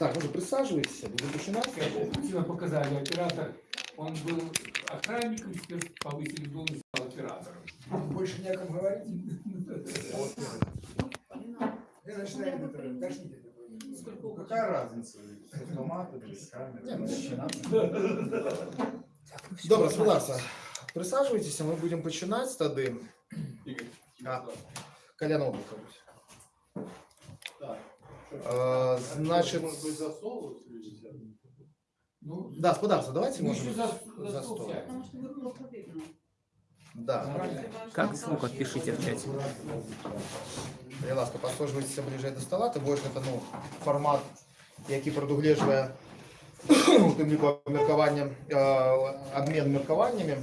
Так, ну присаживайтесь, будем начинать. Путина показали оператор. Он был охранником, теперь повысили должность, стал оператором. Больше не о ком говорить. Я это. Ну, Какая разница? С автоматом, без камеры? Начинать. Добре, господарство, присаджуйтесь, ми будемо починати тоді. Игорь, А. Колян Облакович. Так. Э, значит- Может быть, за стол следите? Ну, Да, господарство, давайте мы можем еще за, за за стол. стол сядем. Потому что вы плохо видно. Да. Как звук отпишите в чате. Будь ласка, послужуйтеся ближче до стола, тим більше це ну, формат, який продугледжує у тим ліку міркування, е, обмін міркуваннями.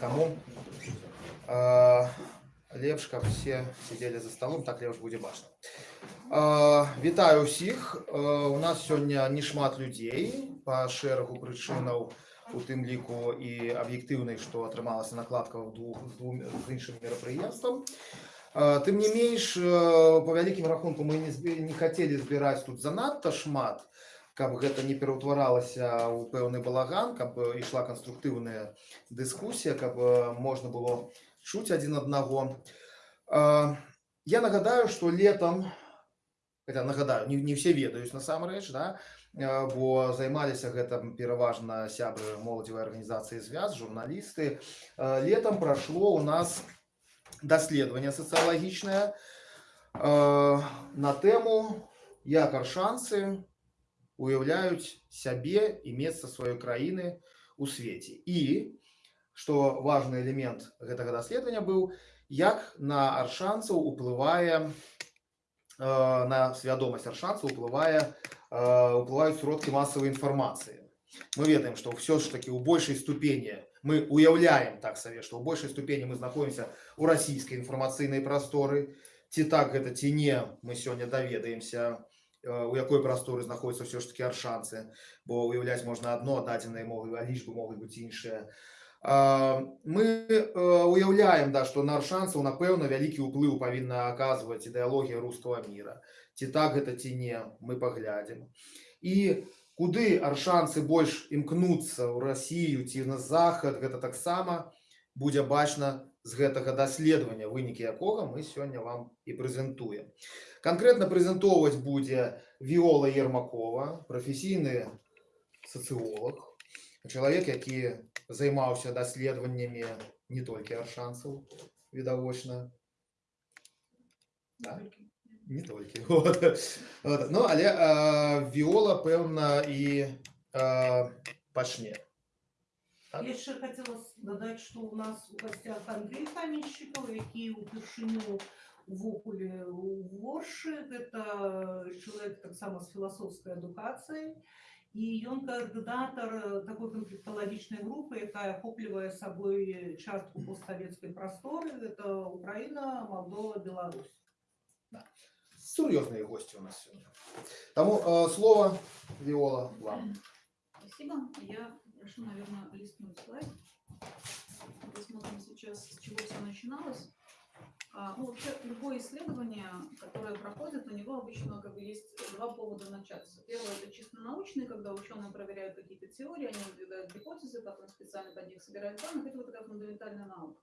Тому е, лепш, каб всі сиділи за столом, так лепш буде бачно. Вітаю всіх. Е, у нас сьогодні не шмат людей по шерагу причинаў, у тым ліку і аб'ектыўнай, што атрымалася накладка ў двух двум з іншым мерапрыемствам. Тым не менш по вялікім рахунку мы не, не хацелі збіраць тут занадта шмат, каб гэта не пераўтваралася ў пэўны балаган, каб ішла канструктыўная дыскусія, каб можна было чуць адзін аднаго. Я нагадаю, што летом, хотя нагадаю, не, не все ведаюць насамрэч, да, э, бо займаліся гэтым пераважна сябры моладзевай арганізацыі звяз, журналісты. Э, Летом прашло у нас даследаванне сацыялагічнае э, на тэму як аршанцы уяўляюць сябе і месца сваёй краіны у свеце і што важны элемент гэтага даследавання быў як на аршанцаў уплывае э, на свядомасць аршанцаў уплывае э, уплываюць сродкі масавай інфармацыі мы ведаем што ўсё ж такі ў большай ступені мы уяўляем так сабе што ў большай ступені мы знаходзімся у расійскай інфармацыйнай прасторы ці так гэта ці не мы сёння даведаемся э, у якой прасторы знаходзяцца ўсё ж таки аршанцы бо уяўляць можна адно дадзеныя могуць а лічбы могуць быць іншыя А, мы э, уяўляем да што на аршанцаў напэўна вялікі ўплыў павінна аказваць ідэалогія рускага міра ці так гэта ці не мы паглядзім і куды аршанцы больш імкнуцца ў Расію ці на захад гэта таксама будзе бачна з гэтага даследавання вынікі якога мы сёння вам і прэзентуем канкрэтна прэзентоўваць будзе віола ермакова прафесійны сацыолог чалавек які займаўся даследаваннямі не толькі аршанцаў відавочна Да? не толькі вот. Вот. ну але э, віола пэўна і э, пачне Так. Я ще хотіла додати, що у нас у гостях Андрій Камінщиков, який упершиню в окулі у Ворші. Це чоловік так само з філософською едукацією. І він координатор такої конфліктологічної групи, яка охоплює собою частку постсовєтської простори. Це Україна, Молдова, Білорусь. сур'ёзныя госці у нас сёння таму э, слово віола вам Спасибо. Я прошу, наверное, листнуть слайд. Посмотрим сейчас, с чего все начиналось. А, ну, вообще, любое исследование, которое проходит, у него обычно как бы есть два повода начаться. Первое – это чисто научный, когда ученые проверяют какие-то теории, они выдвигают гипотезы, потом специально под них собирают данных. Это вот такая фундаментальная наука.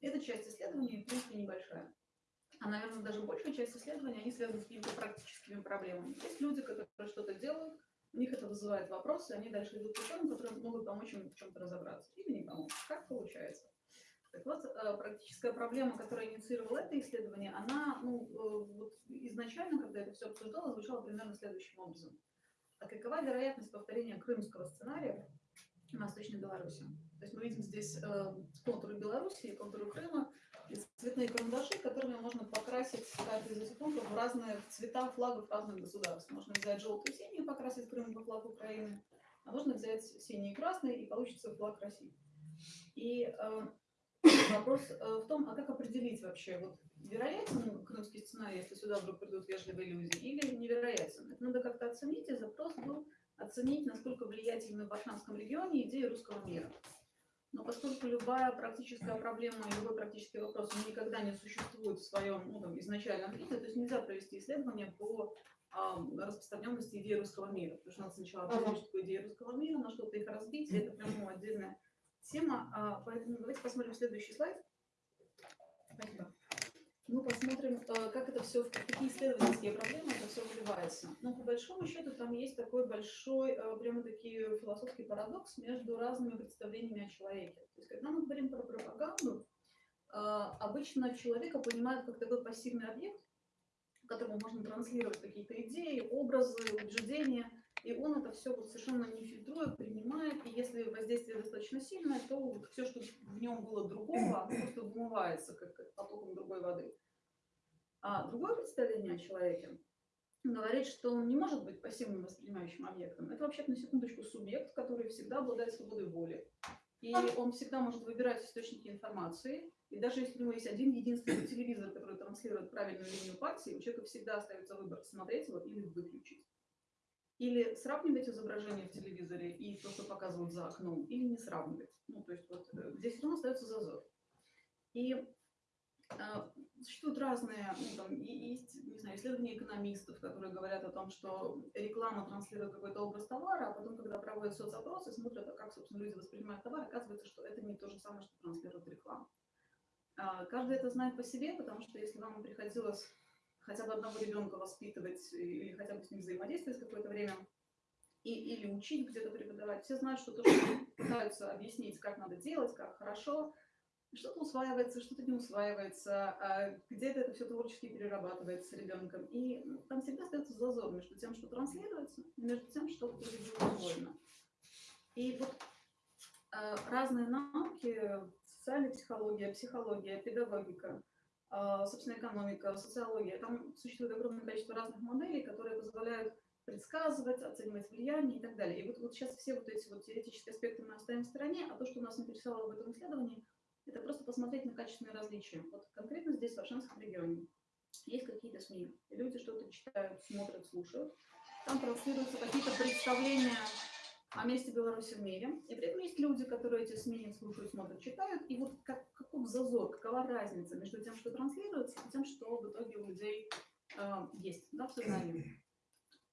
Эта часть исследования, в принципе, небольшая. А, наверное, даже большая часть исследований, они связаны с какими-то практическими проблемами. Есть люди, которые что-то делают, у них это вызывает вопросы, они дальше идут к ученым, которые могут помочь им в чем-то разобраться. Или не помочь. Как получается. Так вот, э, практическая проблема, которая инициировала это исследование, она ну, э, вот изначально, когда это все обсуждалось, звучала примерно следующим образом. А какова вероятность повторения крымского сценария в Восточной Беларуси? То есть мы видим здесь э, контуры Беларуси контуры Крыма, и цветные карандаши, которыми можно покрасить каждый из этих контуров в разные цвета флагов разных государств. Можно взять желтый и синий и покрасить Крым во флаг Украины, а можно взять синий и красный и получится флаг России. И э, вопрос э, в том, а как определить вообще, вот вероятен крымский сценарий, если сюда вдруг придут вежливые люди, или невероятен? Это надо как-то оценить, и запрос был оценить, насколько влиятельны в Аршанском регионе идеи русского мира. Но поскольку любая практическая проблема любой практический вопрос он никогда не существует в своем ну, там, изначальном виде, то есть нельзя провести исследование по а, распространенности идеи русского мира. Потому что надо сначала определить, что такое идея русского мира, на что-то их разбить. и Это прям ну, отдельная тема. А, Поэтому давайте посмотрим следующий слайд. Спасибо. Мы посмотрим, э, как это все, какие исследовательские проблемы это все выливается. Ну, по большому счету, там есть такой большой, э, прямо таки философский парадокс между разными представлениями о человеке. То есть, когда мы говорим про пропаганду, обычно человека понимают как такой пассивный объект, которому можно транслировать какие-то идеи, образы, убеждения, и он это все вот совершенно не фильтрует, принимает, и если воздействие достаточно сильное, то вот все, что в нем было другого, оно просто вымывается как как потоком другой воды. А другое представление о человеке говорит, что он не может быть пассивным воспринимающим объектом. Это вообще на секундочку субъект, который всегда обладает свободой воли. И он всегда может выбирать источники информации. И даже если у него есть один единственный телевизор, который транслирует правильную линию партии, у человека всегда остается выбор смотреть его или выключить. Или сравнивать изображение в телевизоре и то, что показывают за окном, или не сравнивать. Ну, то есть вот э, здесь все равно остается зазор. И а, существуют разные, ну, там, и- есть, не знаю, исследования экономистов, которые говорят о том, что реклама транслирует какой-то образ товара, а потом, когда проводят соцопросы, смотрят, а как, собственно, люди воспринимают товар, оказывается, что это не то же самое, что транслирует реклама. А, Каждый это знает по себе, потому что если вам приходилось хотя бы одного ребенка воспитывать или хотя бы с ним взаимодействовать какое-то время, и, или учить где-то преподавать, все знают, что то, пытаются объяснить, как надо делать, как хорошо, что-то усваивается, что-то не усваивается, а где-то это все творчески перерабатывается ребенком. И ну, там всегда остается зазор между тем, что транслируется, и между тем, что произвольно. И вот э, разные науки, социальная психология, психология, педагогика, собственно, экономика, социология, там существует огромное количество разных моделей, которые позволяют предсказывать, оценивать влияние и так далее. И вот, вот сейчас все вот эти вот теоретические аспекты мы оставим в стороне, а то, что нас интересовало в этом исследовании, это просто посмотреть на качественные различия. Вот конкретно здесь, в Аршанском регионе, есть какие-то СМИ. Люди что-то читают, смотрят, слушают. Там транслируются какие-то представления о месте Беларуси в мире. И при этом есть люди, которые эти СМИ слушают, смотрят, читают. И вот как, каков зазор, какова разница между тем, что транслируется, и тем, что в итоге у людей э, есть да, в сознании.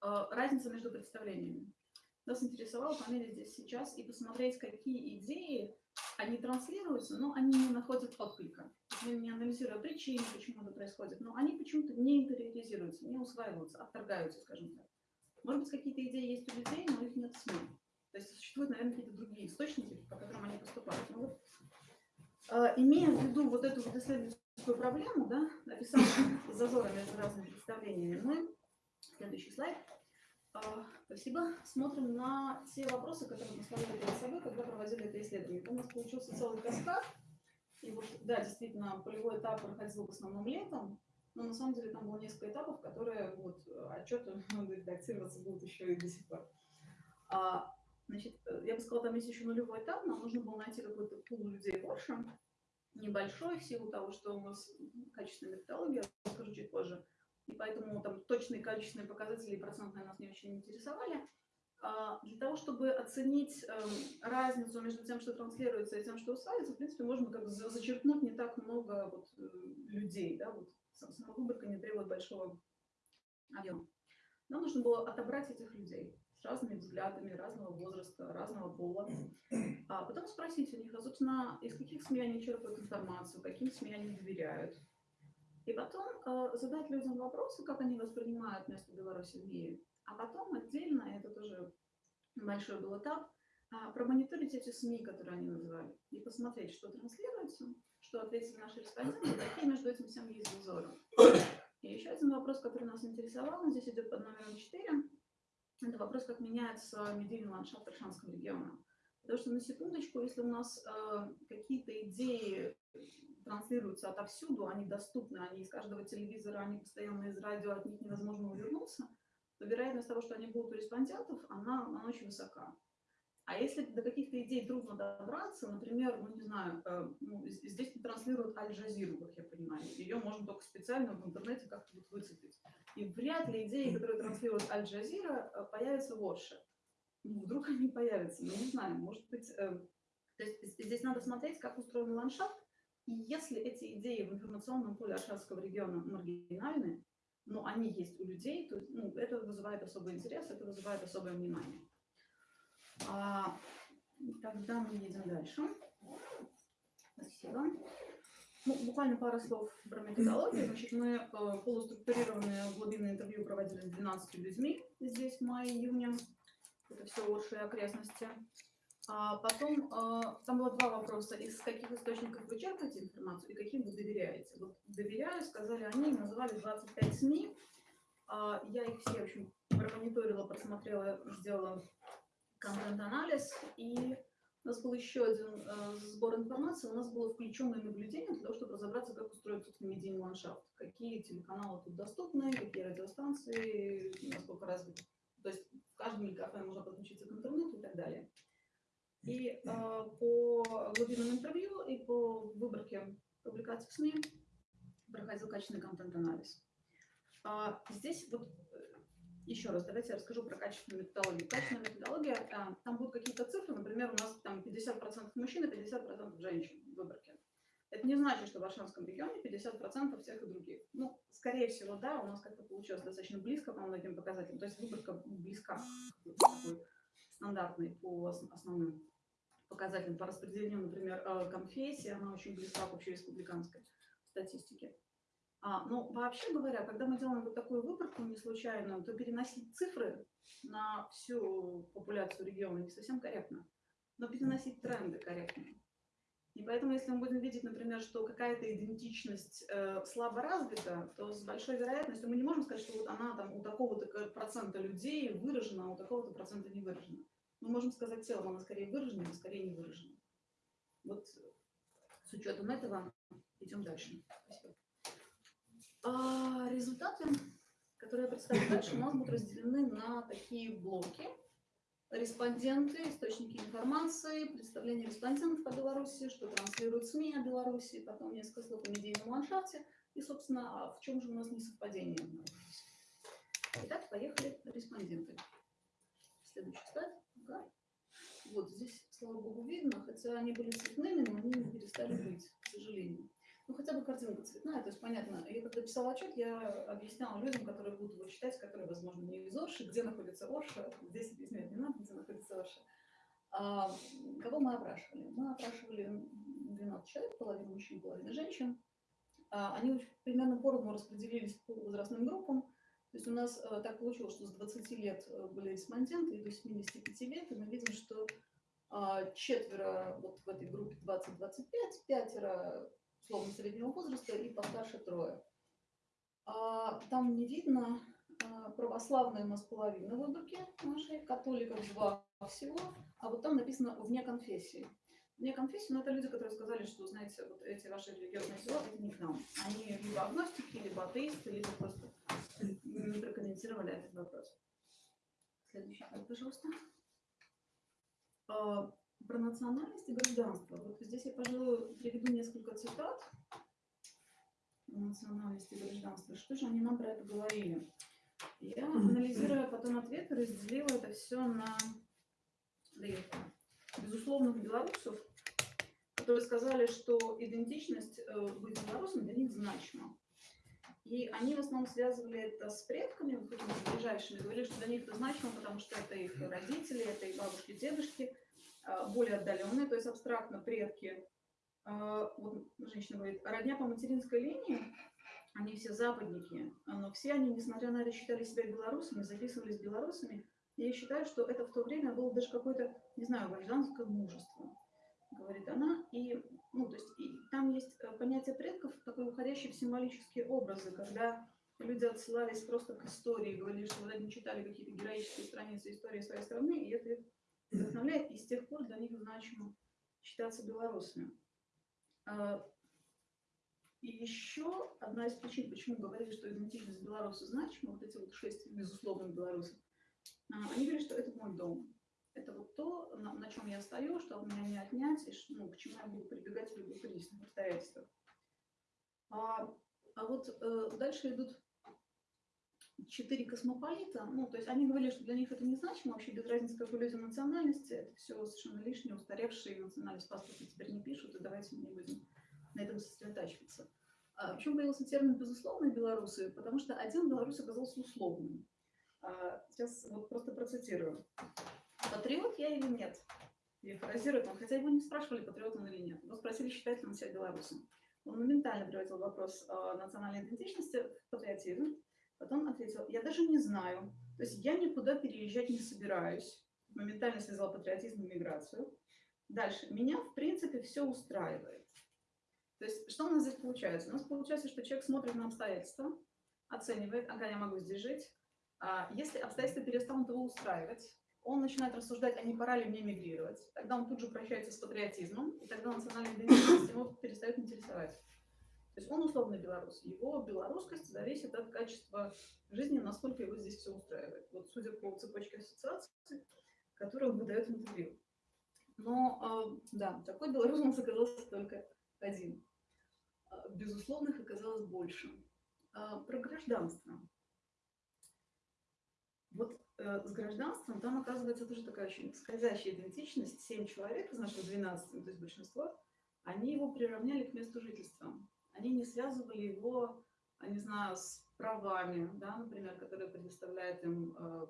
Э, разница между представлениями. Нас интересовало померить здесь сейчас и посмотреть, какие идеи они транслируются, но они не находят отклика. Мы не анализируя причины, почему это происходит, но они почему-то не интериоризируются, не усваиваются, отторгаются, скажем так. Может быть, какие-то идеи есть у людей, но их нет СМИ. То есть существуют, наверное, какие-то другие источники, по которым они поступают. Ну, вот, э, имея в виду вот эту вот исследовательскую проблему, да, описание зазора между разными представлениями, мы, следующий слайд, а, Спасибо. Смотрим на те вопросы, которые мы ставили перед собой, когда проводили это исследование. У нас получился целый каскад. И вот, да, действительно, полевой этап проходил в основном летом, но на самом деле там было несколько этапов, которые вот отчеты редактироваться будут еще и до сих пор. А, значит, я бы сказала, там есть еще нулевой этап, нам нужно было найти какой-то пул людей больше, небольшой, в силу того, что у нас качественная методология, я расскажу чуть позже и поэтому там точные количественные показатели и процентные нас не очень интересовали. А, Для того, чтобы оценить эм, разницу между тем, что транслируется, и тем, что усваивается, в принципе, можно как зачеркнуть не так много вот, э, людей. Да? Вот сам- сама выборка не требует большого объема. Нам нужно было отобрать этих людей с разными взглядами, разного возраста, разного пола, а потом спросить у них, а, собственно, из каких СМИ они черпают информацию, каким СМИ они доверяют, и потом э, задать людям вопросы, как они воспринимают место Беларуси в мире. А потом отдельно, это тоже большой был этап, а, промониторить эти СМИ, которые они называли, и посмотреть, что транслируется, что ответили наши респонденты, какие между этим всем есть зазоры. И еще один вопрос, который нас интересовал, он здесь идет под номером 4. Это вопрос, как меняется медийный ландшафт Аршанского региона. Потому что на секундочку, если у нас э, какие-то идеи транслируются отовсюду, они доступны, они из каждого телевизора, они постоянно из радио, от них невозможно увернуться, то вероятность того, что они будут у респондентов, она, она очень высока. А если до каких-то идей трудно добраться, например, ну не знаю, э, ну, здесь не транслируют Аль-Джазиру, как я понимаю, ее можно только специально в интернете как-то вот выцепить. И вряд ли идеи, которые транслирует Аль-Джазира, э, появятся в Орше. Ну, вдруг они появятся, ну не знаю, может быть... э, то есть здесь надо смотреть, как устроен ландшафт, и если эти идеи в информационном поле Аршанского региона маргинальны, но они есть у людей, то ну, это вызывает особый интерес, это вызывает особое внимание. А, тогда мы едем дальше. Спасибо. Ну, буквально пару слов про методологию. Значит, мы э, полуструктурированное глубинное интервью проводили с 12 людьми здесь в мае-июне. Это все и окрестности. А потом э, там было два вопроса. Из каких источников вы черпаете информацию и каким вы доверяете? Вот доверяю, сказали они, называли 25 СМИ. А, я их все, в общем, промониторила, просмотрела, сделала контент-анализ. И у нас был еще один э, сбор информации. У нас было включенное наблюдение для того, чтобы разобраться, как устроен собственно медийный ландшафт. Какие телеканалы тут доступны, какие радиостанции, насколько развиты. То есть в каждом кафе можно подключиться к интернету и так далее. И э, по глубинному интервью и по выборке публикаций в СМИ проходил качественный контент-анализ. А, здесь вот еще раз, давайте я расскажу про качественную методологию. Качественная методология, а, там будут какие-то цифры, например, у нас там 50% мужчин и 50% женщин в выборке. Это не значит, что в Варшавском регионе 50% всех и других. Ну, скорее всего, да, у нас как-то получилось достаточно близко по многим показателям. То есть выборка близка такой стандартной по ос- основным показателям. По распределению, например, э, конфессии, она очень близка к общереспубликанской статистике. А, ну, вообще говоря, когда мы делаем вот такую выборку не случайную, то переносить цифры на всю популяцию региона не совсем корректно. Но переносить тренды корректно. И поэтому, если мы будем видеть, например, что какая-то идентичность э, слабо развита, то с большой вероятностью мы не можем сказать, что вот она там у такого-то процента людей выражена, а у такого-то процента не выражена. Мы можем сказать целом, она скорее выражена или скорее не выражена. Вот с учетом этого идем дальше. Спасибо. А, результаты, которые я представлю дальше, у нас будут разделены на такие блоки. Респонденты, источники информации, представление респондентов по Беларуси, что транслируют СМИ о Беларуси, потом несколько слов о медийном ландшафте и, собственно, а в чем же у нас несовпадение. Итак, поехали респонденты. Следующий слайд. Ага. Вот здесь, слава богу, видно, хотя они были цветными, но они перестали быть, к сожалению. Ну, хотя бы картинка цветная, то есть понятно. Я когда писала отчет, я объясняла людям, которые будут его читать, которые, возможно, не из Орши, где находится Орша, здесь объяснять не надо, где находится Орша. А, кого мы опрашивали? Мы опрашивали 12 человек, половина мужчин, половина женщин. А, они примерно поровну распределились по возрастным группам. То есть у нас э, так получилось, что с 20 лет э, были респонденты и до 75 лет, и мы видим, что а, четверо вот в этой группе 20-25, пятеро условно среднего возраста и постарше трое. А, там не видно, а, православные у нас половина выборки нашей, католиков два всего, а вот там написано вне конфессии. Вне конфессии, но это люди, которые сказали, что, знаете, вот эти ваши религиозные дела, это не к нам. Они либо агностики, либо атеисты, либо просто не прокомментировали этот вопрос. Следующий пожалуйста. Про национальность и гражданство. Вот здесь я, пожалуй, приведу несколько цитат про национальность и гражданство. Что же они нам про это говорили? Я, анализируя потом ответы, разделила это все на безусловных белорусов, которые сказали, что идентичность э, быть белорусом для них значима. И они в основном связывали это с предками, вот этими ближайшими, говорили, что для них это значимо, потому что это их родители, это их бабушки, дедушки, более отдаленные, то есть абстрактно предки. А, Вот женщина говорит, родня по материнской линии, они все западники, но все они, несмотря на это, считали себя белорусами, записывались белорусами. И я считаю, что это в то время было даже какое-то, не знаю, гражданское мужество, говорит она. И, ну, то есть, и там есть э, понятие предков, такой уходящий в символические образы, когда люди отсылались просто к истории, говорили, что вот они читали какие-то героические страницы истории своей страны, и это вдохновляет, и с тех пор для них значимо считаться белорусами. А, И еще одна из причин, почему говорили, что идентичность белоруса значима, вот эти вот шесть безусловных белорусов, а, они говорят, что это мой дом. Это вот то, на, на чем я стою, что от меня не отнять, и ну, к чему я буду прибегать в любых кризисных обстоятельствах. А, а вот э, дальше идут четыре космополита, ну, то есть они говорили, что для них это не значимо, вообще без разницы, какой люди национальности, это все совершенно лишнее, устаревшие национальность паспорта теперь не пишут, и давайте мы не будем на этом сосредотачиваться. А Почему появился термин «безусловные белорусы»? Потому что один белорус оказался условным. А, Сейчас вот просто процитирую. Патриот я или нет? Перефразирует он, хотя его не спрашивали, патриот он или нет. Его спросили, считает ли он себя белорусом. Он моментально превратил вопрос э, национальной идентичности в патриотизм. Потом ответил, я даже не знаю. То есть я никуда переезжать не собираюсь. Моментально связал патриотизм и миграцию. Дальше. Меня, в принципе, все устраивает. То есть что у нас здесь получается? У нас получается, что человек смотрит на обстоятельства, оценивает, ага, я могу здесь жить. А если обстоятельства перестанут его устраивать, он начинает рассуждать, а не пора ли мне мигрировать. Тогда он тут же прощается с патриотизмом, и тогда национальная идентичность его перестает интересовать. То есть он условный белорус. Его белорусскость зависит от качества жизни, насколько его здесь все устраивает. Вот судя по цепочке ассоциаций, которые он выдает интервью. Но, э, да, такой белорус у нас оказался только один. А, Безусловных оказалось больше. А, Про гражданство. Вот э, с гражданством там оказывается тоже такая очень скользящая идентичность. Семь человек из наших 12, ну, то есть большинство, они его приравняли к месту жительства. Они не связывали его, а, не знаю, с правами, да, например, которые предоставляет им э,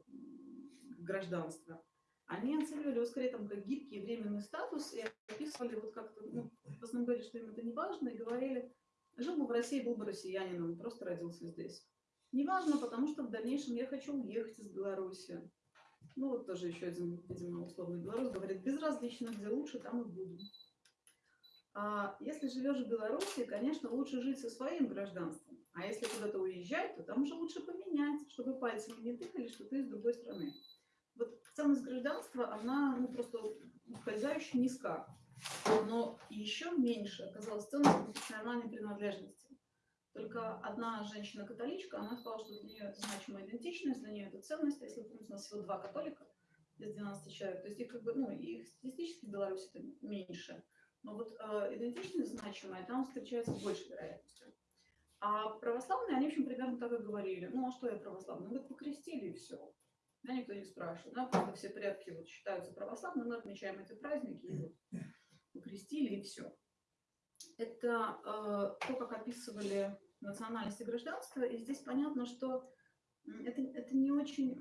гражданство. Они оценивали его скорее там как гибкий временный статус и описывали вот как-то, ну, в основном говорили, что им это не важно, и говорили, жил бы в России, был бы россиянином, просто родился здесь. Неважно, потому что в дальнейшем я хочу уехать из Беларуси. Ну, вот тоже еще один, видимо, условный белорус говорит, безразлично, где лучше, там и буду. А если живешь в Беларуси, конечно, лучше жить со своим гражданством. А если куда-то уезжать, то там уже лучше поменять, чтобы пальцами не тыкали, что ты из другой страны. Вот ценность гражданства, она ну, просто ускользающе низка. Но еще меньше оказалась ценность профессиональной принадлежности. Только одна женщина-католичка, она сказала, что для нее это значимая идентичность, для нее это ценность. А Если, помните, у нас всего два католика из 12 человек, то есть их как бы, ну, их статистически в Беларуси это меньше. Но вот э, идентичность значимая там встречается с большей вероятностью. А православные, они, в общем, примерно так и говорили. Ну, а что я православный? Ну, покрестили и все. Да, никто не спрашивает. Да, просто все предки вот считаются православными, мы отмечаем эти праздники, и вот покрестили и все. Это э, то, как описывали национальность и гражданство, и здесь понятно, что это, это не очень,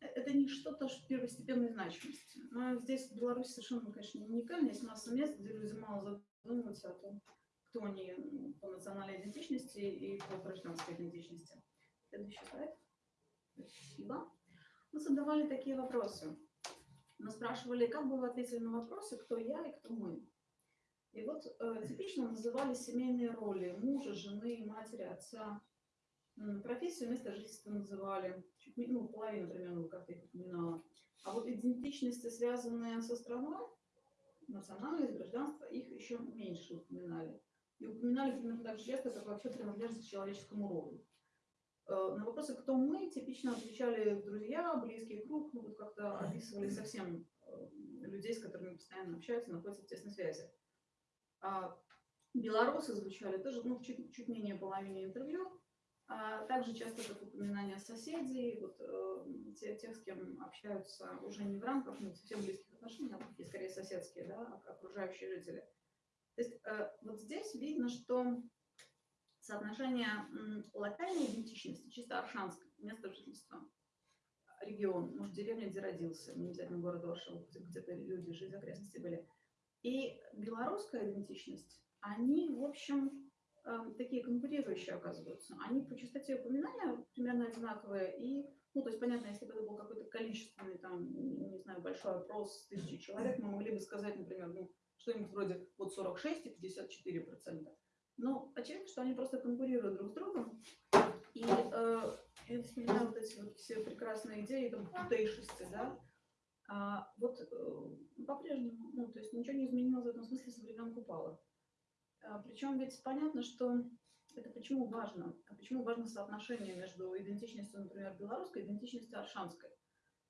это не что-то первостепенной значимости. Но здесь Беларусь совершенно, конечно, не уникальна. Есть масса мест, где люди мало задумываются о том, кто они м, по национальной идентичности и по гражданской идентичности. Следующий слайд. Спасибо. Мы задавали такие вопросы. Мы спрашивали, как бы вы ответили на вопросы, кто я и кто мы. И вот э, типично называли семейные роли мужа, жены, матери, отца. Профессию, место жительства называли. Чуть ну, половину примерно, как я их упоминала. А вот идентичности, связанные со страной, национальность, гражданство, их еще меньше упоминали. И упоминали примерно так же часто, как вообще принадлежность к человеческому роду. Э, На вопросы, кто мы, типично отвечали друзья, близкий круг, ну, вот как-то описывали совсем э, людей, с которыми постоянно общаются, находятся в тесной связи. А белорусы звучали тоже ну, чуть, чуть менее половины интервью. А также часто как упоминание соседей, вот, э, те- тех, с кем общаются уже не в рамках ну, совсем близких отношений, а такие скорее соседские, да, ок- окружающие жители. То есть э, вот здесь видно, что соотношение локальной идентичности, чисто аршанской, место жительства, регион, может, деревня, где родился, не обязательно город Оршев, где- где-то люди жили, окрестности были, и белорусская идентичность, они, в общем, эм, такие конкурирующие оказываются. Они по частоте упоминания примерно одинаковые. И, ну, то есть, понятно, если бы это был какой-то количественный, там, не знаю, большой опрос тысячи человек, мы могли бы сказать, например, ну, что-нибудь вроде вот 46 и 54 процента. Но очевидно, что они просто конкурируют друг с другом. И э, я вспоминаю вот эти вот все прекрасные идеи, там, тутейшести, да, а, вот э, по-прежнему, ну, то есть ничего не изменилось в этом смысле со времен Купала. А, причем ведь понятно, что это почему важно, а почему важно соотношение между идентичностью, например, белорусской и идентичностью аршанской.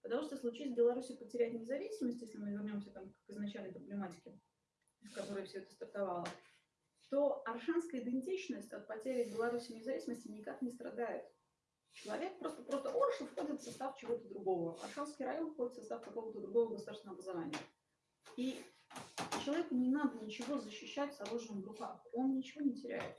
Потому что случись в Беларуси потерять независимость, если мы вернемся там, к изначальной проблематике, с которой все это стартовало, то аршанская идентичность от потери в Беларуси независимости никак не страдает. Человек просто, просто Орша входит в состав чего-то другого. Аршанский район входит в состав какого-то другого государственного образования. И человеку не надо ничего защищать с оружием в руках. Он ничего не теряет.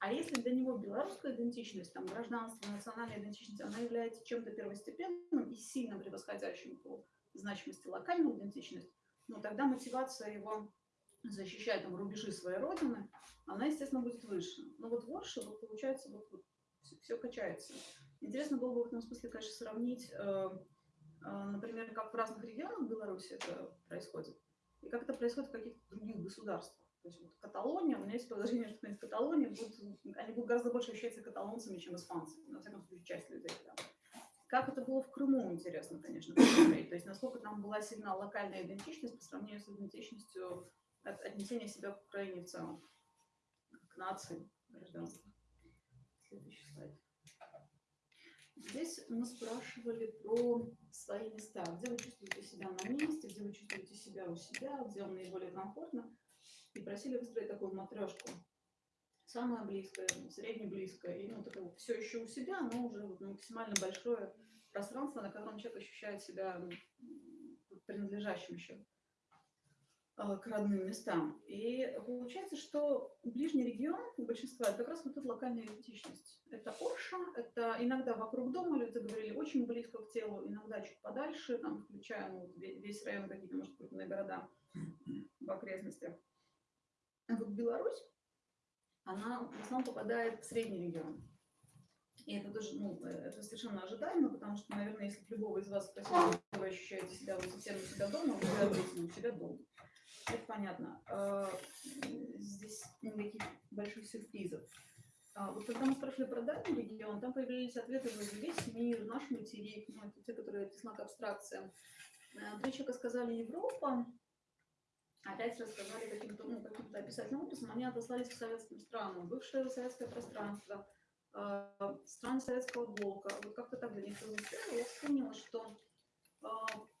А если для него белорусская идентичность, там, гражданство, национальная идентичность, она является чем-то первостепенным и сильно превосходящим по значимости локальную идентичность, ну, тогда мотивация его защищать там, рубежи своей родины, она, естественно, будет выше. Но вот в Орше, вот, получается, вот, все, качается. Интересно было бы в этом смысле, конечно, сравнить, э, э, например, как в разных регионах Беларуси это происходит, и как это происходит в каких-то других государствах. То есть вот Каталония, у меня есть подозрение, что в Каталонии будут, они будут гораздо больше ощущаться каталонцами, чем испанцы. На всяком случае, часть людей там. Как это было в Крыму, интересно, конечно, посмотреть. То есть насколько там была сильна локальная идентичность по сравнению с идентичностью от, отнесения себя к Украине в целом, к нации, гражданству. Следующий слайд. Здесь мы спрашивали про свои места, где вы чувствуете себя на месте, где вы чувствуете себя у себя, где вам наиболее комфортно. И просили выстроить такую матрешку. Самое близкое, среднеблизкое, и ну, такое все еще у себя, но уже максимально большое пространство, на котором человек ощущает себя принадлежащим еще к родным местам. И получается, что ближний регион у большинства это как раз вот эта локальная идентичность. Это Орша, это иногда вокруг дома, люди говорили, очень близко к телу, иногда чуть подальше, там, включая ну, весь район, какие-то, может, крупные города в окрестностях. А вот Беларусь, она в основном попадает в средний регион. И это тоже, ну, это совершенно ожидаемо, потому что, наверное, если любого из вас спросить, вы ощущаете себя вот совсем у себя дома, вы ответите у себя дома. Это понятно. А, здесь никаких больших сюрпризов. А вот когда мы спрашивали про дальний регион, там появились ответы вроде весь мир, наш материк, ну, это те, которые тесна к абстракциям. Э, три человека сказали Европа, опять рассказали каким-то ну, каким описательным образом, они отослались к советским странам, бывшее советское пространство, страны советского блока. Вот как-то так для них прозвучало. Я вспомнила, что э,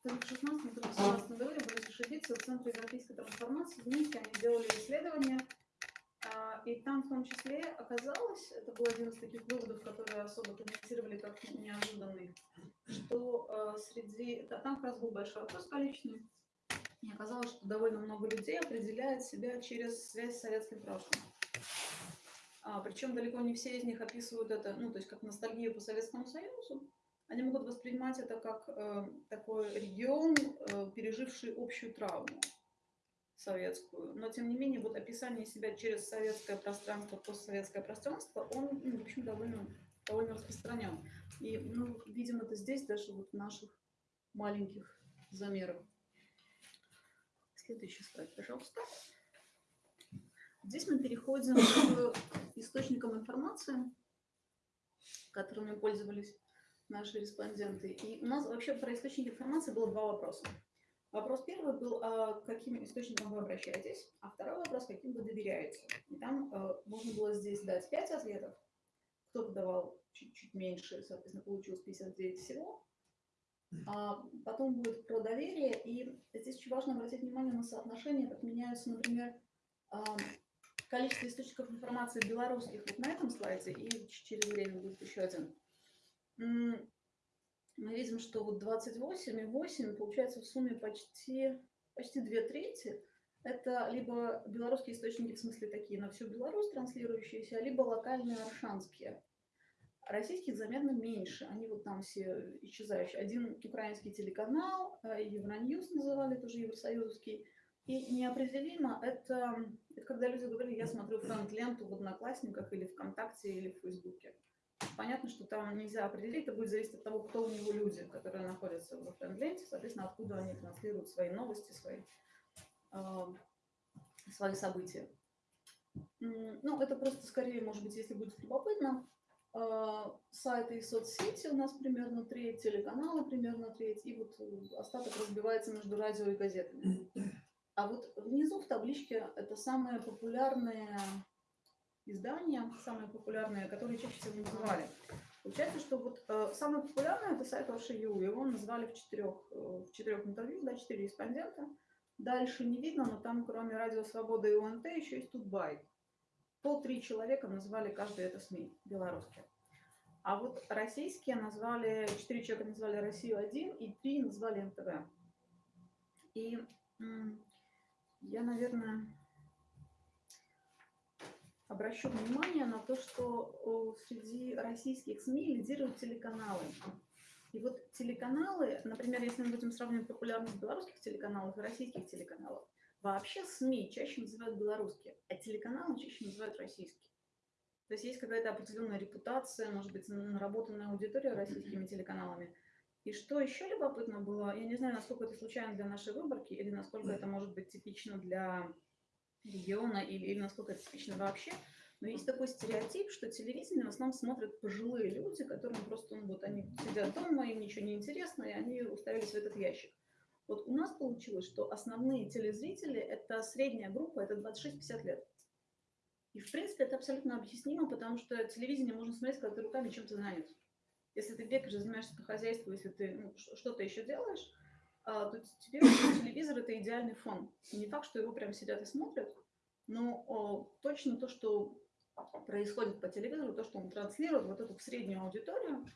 в 16-17 году, я боюсь ошибиться, в Центре европейской трансформации в Минске они делали исследования, э, и там в том числе оказалось, это был один из таких выводов, которые особо комментировали как неожиданный, что э, среди... Да, там как раз был большой вопрос количественный, и оказалось, что довольно много людей определяет себя через связь с советским прошлым. А, причем далеко не все из них описывают это, ну, то есть как ностальгию по Советскому Союзу. Они могут воспринимать это как э, такой регион, э, переживший общую травму советскую. Но, тем не менее, вот описание себя через советское пространство, постсоветское пространство, он, ну, в общем, довольно, довольно распространен. И мы видим это здесь, даже вот в наших маленьких замерах. Следующий слайд, пожалуйста. Здесь мы переходим к источникам информации, которыми пользовались наши респонденты. И у нас вообще про источники информации было два вопроса. Вопрос первый был, а каким источникам вы обращаетесь, а второй вопрос, каким вы доверяете. И там э, можно было здесь дать 5 ответов. Кто-то давал чуть-чуть меньше, соответственно, получилось 59 всего. А потом будет про доверие, и здесь очень важно обратить внимание на соотношение, как меняются, например, количество источников информации белорусских вот на этом слайде, и через время будет еще один. Мы видим, что вот 28 и 8 получается в сумме почти, почти две трети. Это либо белорусские источники, в смысле такие на всю Беларусь транслирующиеся, либо локальные аршанские. Российских заметно меньше, они вот там все исчезающие. Один украинский телеканал, э, Евроньюз называли, тоже евросоюзовский. И неопределимо это, это когда люди говорили, я смотрю френд-ленту в Одноклассниках или ВКонтакте или в Фейсбуке. Понятно, что там нельзя определить, это будет зависеть от того, кто у него люди, которые находятся в френд-ленте, соответственно, откуда они транслируют свои новости, свои, э, свои события. Ну, это просто скорее, может быть, если будет любопытно, а, сайты и соцсети у нас примерно треть, телеканалы примерно треть, и вот остаток разбивается между радио и газетами. А вот внизу в табличке это самые популярные издания, самые популярные, которые чаще всего называли. Получается, что вот э, самое популярное это сайт Ваши.ю, его назвали в четырех, э, в четырех интервью, да, четыре респондента. Дальше не видно, но там кроме Радио Свобода и УНТ еще есть Тутбай по три человека назвали каждый это СМИ белорусские. А вот российские назвали, четыре человека назвали Россию-1 и три назвали НТВ. И я, наверное, обращу внимание на то, что среди российских СМИ лидируют телеканалы. И вот телеканалы, например, если мы будем сравнивать популярность белорусских телеканалов и российских телеканалов, вообще СМИ чаще называют белорусские, а телеканалы чаще называют российские. То есть есть какая-то определенная репутация, может быть, наработанная аудитория российскими телеканалами. И что еще любопытно было, я не знаю, насколько это случайно для нашей выборки, или насколько это может быть типично для региона, или, или насколько это типично вообще, но есть такой стереотип, что телевидение в основном смотрят пожилые люди, которым просто, ну, вот они сидят дома, им ничего не интересно, и они уставились в этот ящик. Вот у нас получилось, что основные телезрители – это средняя группа, это 26-50 лет. И, в принципе, это абсолютно объяснимо, потому что телевидение можно смотреть, когда ты руками чем-то занят. Если ты бегаешь, занимаешься по хозяйству, если ты ну, что-то еще делаешь, то тебе телевизор – это идеальный фон. Не факт, что его прям сидят и смотрят, но точно то, что происходит по телевизору, то, что он транслирует вот эту среднюю аудиторию,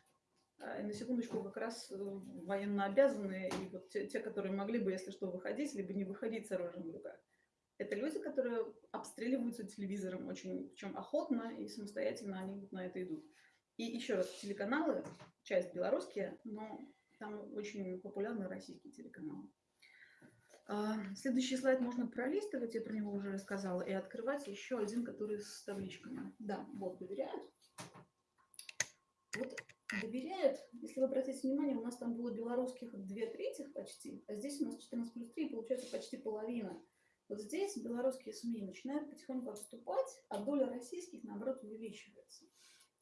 а, и на секундочку как раз э, военно обязанные, и вот те, те, которые могли бы, если что, выходить, либо не выходить с оружием в руках. Это люди, которые обстреливаются телевизором очень, причем охотно и самостоятельно они вот на это идут. И еще раз, телеканалы, часть белорусские, но там очень популярны российские телеканалы. А, Следующий слайд можно пролистывать, я про него уже рассказала, и открывать еще один, который с табличками. Да, вот, доверяют. Вот доверяют, если вы обратите внимание, у нас там было белорусских две трети почти, а здесь у нас 14 плюс 3, получается почти половина. Вот здесь белорусские СМИ начинают потихоньку отступать, а доля российских, наоборот, увеличивается.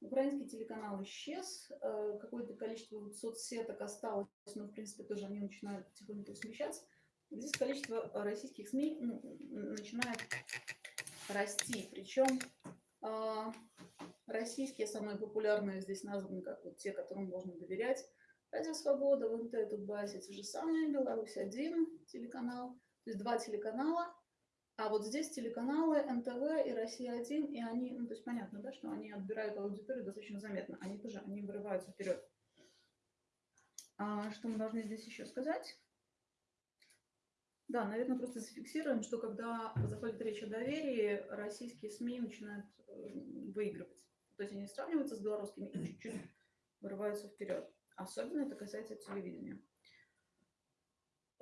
Украинский телеканал исчез, э, какое-то количество соцсеток осталось, но, в принципе, тоже они начинают потихоньку смещаться. Здесь количество российских СМИ начинает расти. Причем а, российские самые популярные здесь названы как вот те, которым можно доверять. Радио Свобода, ВНТ, Тутбазе, те же самые, Беларусь один телеканал, то есть два телеканала. А вот здесь телеканалы НТВ и Россия 1, и они, ну то есть понятно, да, что они отбирают аудиторию достаточно заметно. Они тоже, они вырываются вперед. А, что мы должны здесь еще сказать? Да, наверное, просто зафиксируем, что когда заходит речь о доверии, российские СМИ начинают э, выигрывать. То есть они сравниваются с белорусскими и чуть-чуть вырываются вперед. Особенно это касается телевидения.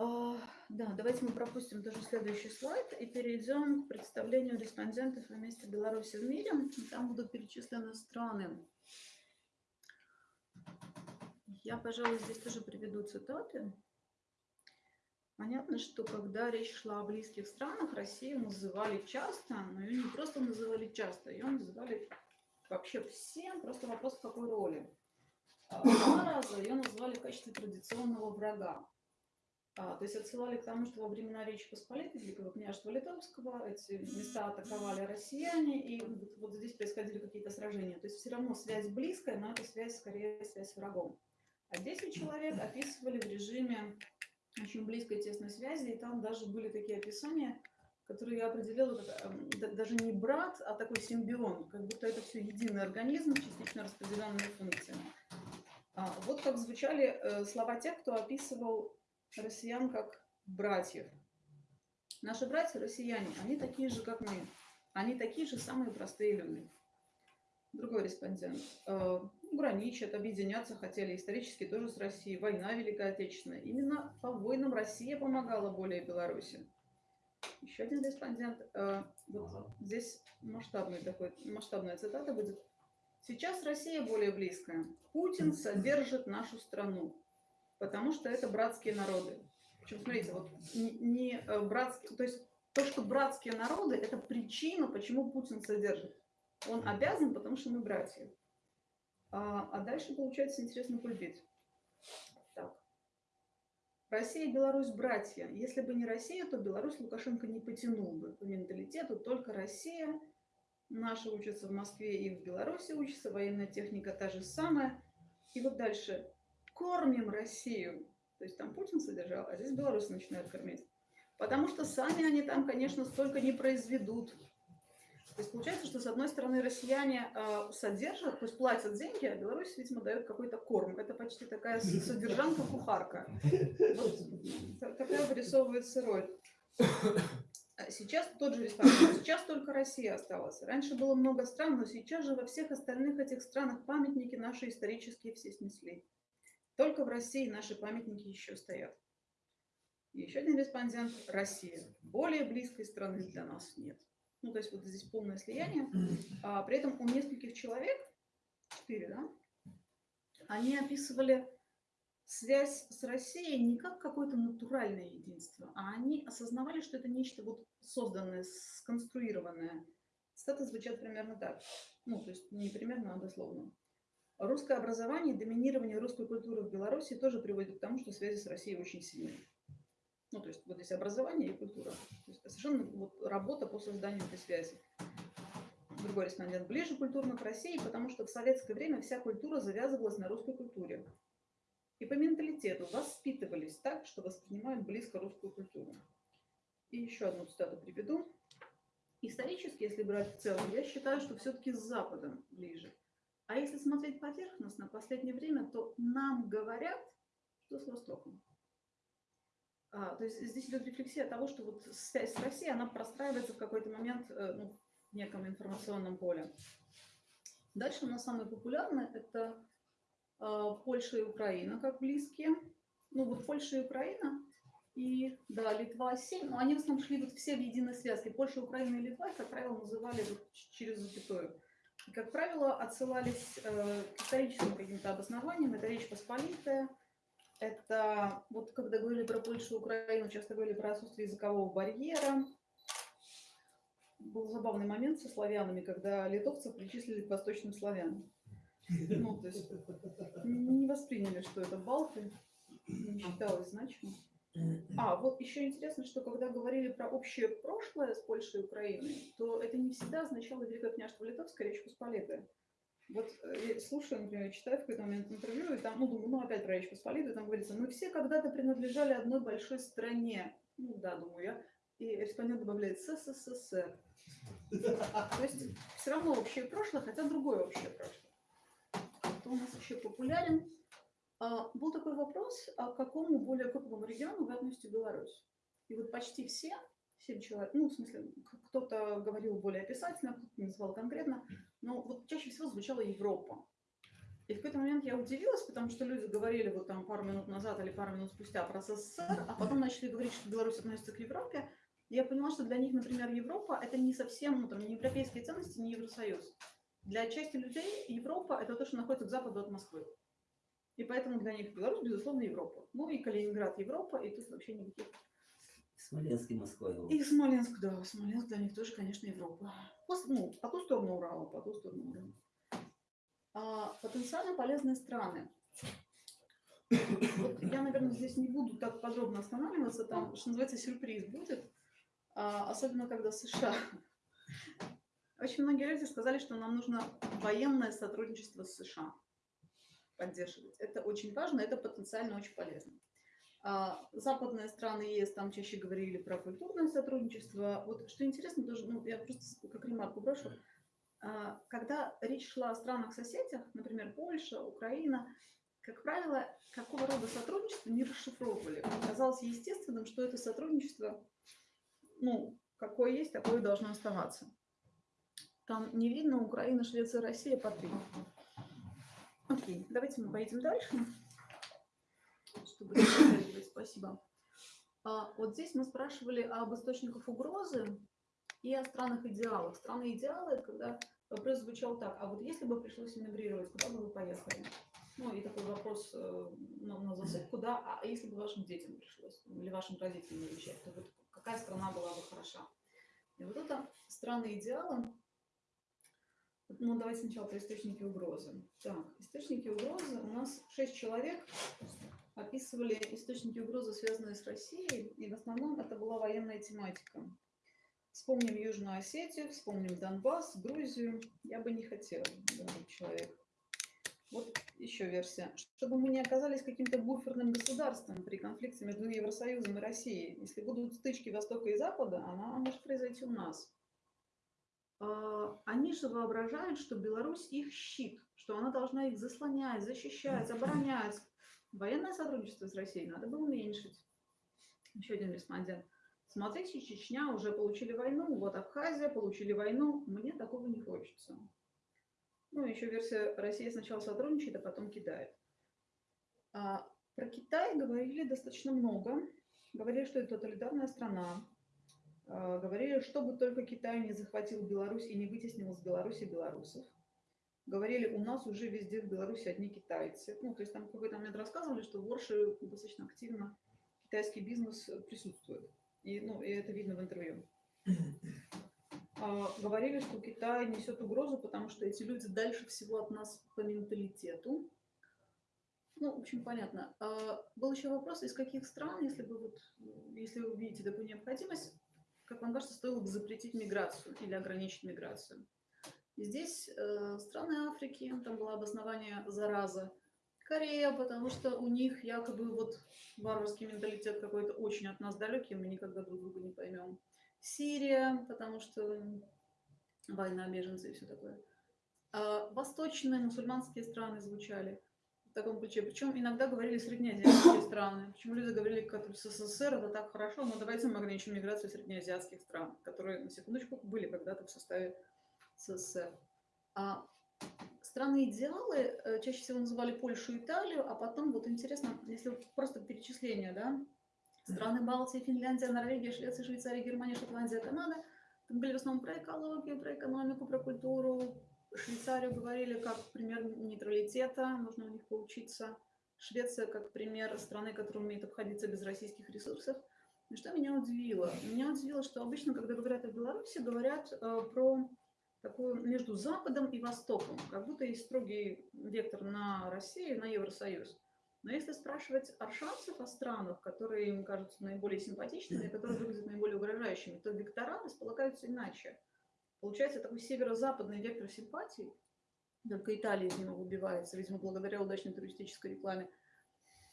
А, Да, давайте мы пропустим тоже следующий слайд и перейдем к представлению респондентов о месте Беларуси в мире. Там будут перечислены страны. Я, пожалуй, здесь тоже приведу цитаты. Понятно, что когда речь шла о близких странах, Россию называли часто, но ее не просто называли часто, ее называли вообще всем, просто вопрос в какой роли. А, Два раза ее называли в качестве традиционного врага. А, то есть отсылали к тому, что во времена Речи Посполитой, Великого княжества Литовского, эти места атаковали россияне, и вот, вот здесь происходили какие-то сражения. То есть все равно связь близкая, но это связь скорее связь с врагом. А 10 человек описывали в режиме очень близкой тесной связи, и там даже были такие описания, которые я определила как эм, да- даже не брат, а такой симбион, как будто это все единый организм, частично распределенными функциями. А, вот как звучали э, слова тех, кто описывал россиян как братьев. Наши братья россияне, они такие же, как мы. Они такие же самые простые люди. Другой респондент. Э, граничат, объединяться хотели исторически тоже с Россией. Война Великая Отечественная. Именно по войнам Россия помогала более Беларуси. Еще один респондент. Э, вот здесь масштабный такой, масштабная цитата будет. Сейчас Россия более близкая. Путин содержит нашу страну, потому что это братские народы. Причем, смотрите, вот не, э, братские, то есть то, что братские народы, это причина, почему Путин содержит. Он обязан, потому что мы братья. А, а дальше получается интересно кульбит. Так. Россия и Беларусь братья. Если бы не Россия, то Беларусь Лукашенко не потянул бы по менталитету. Только Россия. Наши учатся в Москве и в Беларуси учатся. Военная техника та же самая. И вот дальше. Кормим Россию. То есть там Путин содержал, а здесь Беларусь начинает кормить. Потому что сами они там, конечно, столько не произведут. То есть получается, что с одной стороны россияне э, содержат, то есть платят деньги, а Беларусь, видимо, дает какой-то корм. Это почти такая содержанка-кухарка. Вот та- такая вырисовывается роль. А Сейчас тот же респондент, сейчас только Россия осталась. Раньше было много стран, но сейчас же во всех остальных этих странах памятники наши исторические все снесли. Только в России наши памятники еще стоят. Еще один респондент – Россия. Более близкой страны для нас нет. Ну, то есть вот здесь полное слияние. А при этом у нескольких человек, четыре, да, они описывали связь с Россией не как какое-то натуральное единство, а они осознавали, что это нечто вот созданное, сконструированное. Цитаты звучат примерно так. Ну, то есть не примерно, а дословно. Русское образование, доминирование русской культуры в Беларуси тоже приводит к тому, что связи с Россией очень сильные. Ну, то есть вот здесь образование и культура. То есть совершенно вот работа по созданию этой связи. Другой респондент. Ближе культурно к России, потому что в советское время вся культура завязывалась на русской культуре. И по менталитету воспитывались так, что воспринимают близко русскую культуру. И еще одну цитату приведу. Исторически, если брать в целом, я считаю, что все-таки с Западом ближе. А если смотреть поверхностно, в последнее время, то нам говорят, что с Востоком. А, то есть здесь идет рефлексия того, что вот связь с Россией, она простраивается в какой-то момент э, ну, в неком информационном поле. Дальше у нас самое популярное – это э, Польша и Украина как близкие. Ну вот Польша и Украина, и да, Литва 7, но они в основном шли вот все в единой связке. Польша, Украина и Литва, как правило, называли вот через запятую. Как правило, отсылались э, к историческим каким-то обоснованиям. Это Речь Посполитая, это вот когда говорили про Польшу и Украину, часто говорили про отсутствие языкового барьера. Был забавный момент со славянами, когда литовцев причислили к восточным славянам. Ну, то есть не восприняли, что это балты, не считалось значимым. А, вот еще интересно, что когда говорили про общее прошлое с Польшей и Украиной, то это не всегда означало Великое княжество Литовское, Речь Посполитая. Вот э, я слушаю, например, читаю в какой-то момент интервью, и там, ну, думаю, ну, опять про Речь Посполитую, там говорится, мы все когда-то принадлежали одной большой стране. Ну, да, думаю я. И респондент добавляет СССР. То есть все равно общее прошлое, хотя другое общее прошлое. Кто у нас еще популярен? А, Был такой вопрос, а к какому более крупному региону вы относите Беларусь? И вот почти все, семь человек, ну, в смысле, кто-то говорил более описательно, кто-то назвал конкретно, но вот чаще всего звучала Европа. И в какой-то момент я удивилась, потому что люди говорили вот там пару минут назад или пару минут спустя про СССР, а потом начали говорить, что Беларусь относится к Европе. Я поняла, что для них, например, Европа это не совсем ну, там, не европейские ценности, не Евросоюз. Для части людей Европа это то, что находится к западу от Москвы. И поэтому для них Беларусь, безусловно, Европа. Ну и Калининград Европа, и тут вообще никаких. Смоленск и Москва. его. И Смоленск, да, Смоленск для них тоже, конечно, Европа. Ну, по ту сторону Урала, по ту сторону Урала. А, потенциально полезные страны. Вот я, наверное, здесь не буду так подробно останавливаться, там, что называется, сюрприз будет, А, особенно когда США. Очень многие люди сказали, что нам нужно военное сотрудничество с США поддерживать. Это очень важно, это потенциально очень полезно. А, Западные страны ЕС там чаще говорили про культурное сотрудничество. Вот что интересно тоже, ну, я просто как ремарку брошу. А, Когда речь шла о странах-соседях, например, Польша, Украина, как правило, какого рода сотрудничество не расшифровывали. Казалось естественным, что это сотрудничество, ну, какое есть, такое и должно оставаться. Там не видно Украина, Швеция, Россия по три. Окей, давайте мы поедем дальше чтобы. Спасибо. А, вот здесь мы спрашивали об источниках угрозы и о странах идеалах. Страны идеалы, когда вопрос звучал так, а вот если бы пришлось эмигрировать, куда бы вы поехали? Ну и такой вопрос э, на, засыпку, да, а если бы вашим детям пришлось, ну, или вашим родителям уезжать, то вот какая страна была бы хороша? И вот это страны идеалы, ну, давайте сначала про источники угрозы. Так, источники угрозы у нас шесть человек описывали источники угрозы, связанные с Россией, и в основном это была военная тематика. Вспомним Южную Осетию, вспомним Донбасс, Грузию. Я бы не хотела, человек. Вот еще версия. Чтобы мы не оказались каким-то буферным государством при конфликте между Евросоюзом и Россией. Если будут стычки Востока и Запада, она может произойти у нас. А, Они же воображают, что Беларусь их щит, что она должна их заслонять, защищать, оборонять. Военное сотрудничество с Россией надо бы уменьшить. Еще один респондент. смотрите, Чечня уже получили войну, вот Абхазия получили войну, мне такого не хочется. Ну, еще версия Россия сначала сотрудничает, а потом кидает. А, про Китай говорили достаточно много. Говорили, что это тоталитарная страна. А, говорили, чтобы только Китай не захватил Беларусь и не вытеснил из Беларуси белорусов. Говорили, у нас уже везде в Беларуси одни китайцы. Ну, то есть там какой-то момент рассказывали, что в Орше достаточно активно китайский бизнес присутствует. И, ну, и это видно в интервью. А, говорили, что Китай несет угрозу, потому что эти люди дальше всего от нас по менталитету. Ну, в общем, понятно. А, был еще вопрос, из каких стран, если бы вот, если вы видите такую необходимость, как вам кажется, стоило бы запретить миграцию или ограничить миграцию? Здесь э, страны Африки, там было обоснование зараза. Корея, потому что у них якобы вот варварский менталитет какой-то очень от нас далекий, мы никогда друг друга не поймем. Сирия, потому что война, беженцы и все такое. А восточные мусульманские страны звучали в таком ключе. Причем иногда говорили среднеазиатские страны. Почему люди говорили, как СССР, это так хорошо, но давайте мы ограничим миграцию среднеазиатских стран, которые, на секундочку, были когда-то в составе СССР. А страны идеалы э, чаще всего называли Польшу и Италию, а потом, вот интересно, если просто перечисление, да, страны Балтии, Финляндия, Норвегия, Швеция, Швейцария, Германия, Шотландия, Канада, там были в основном про экологию, про экономику, про культуру. Швейцарию говорили как пример нейтралитета, нужно у них поучиться. Швеция как пример страны, которая умеет обходиться без российских ресурсов. И что меня удивило? Меня удивило, что обычно, когда говорят о Беларуси, говорят э, про такую между Западом и Востоком, как будто есть строгий вектор на Россию, на Евросоюз. Но если спрашивать аршанцев о странах, которые им кажутся наиболее симпатичными, которые выглядят наиболее угрожающими, то вектора располагаются иначе. Получается такой северо-западный вектор симпатий, только Италия из него выбивается, видимо, благодаря удачной туристической рекламе,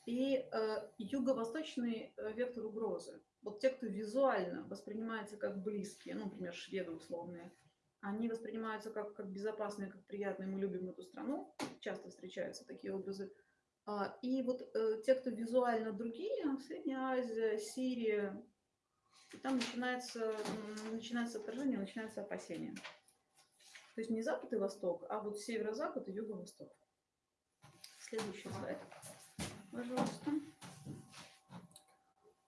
и э, юго-восточный э, вектор угрозы. Вот те, кто визуально воспринимается как близкие, ну, например, шведы условные, они воспринимаются как, как безопасные, как приятные, мы любим эту страну, часто встречаются такие образы. А, и вот э, те, кто визуально другие, Средняя Азия, Сирия, и там начинается, начинается отражение, начинается опасение. То есть не Запад и Восток, а вот Северо-Запад и Юго-Восток. Следующий слайд, пожалуйста.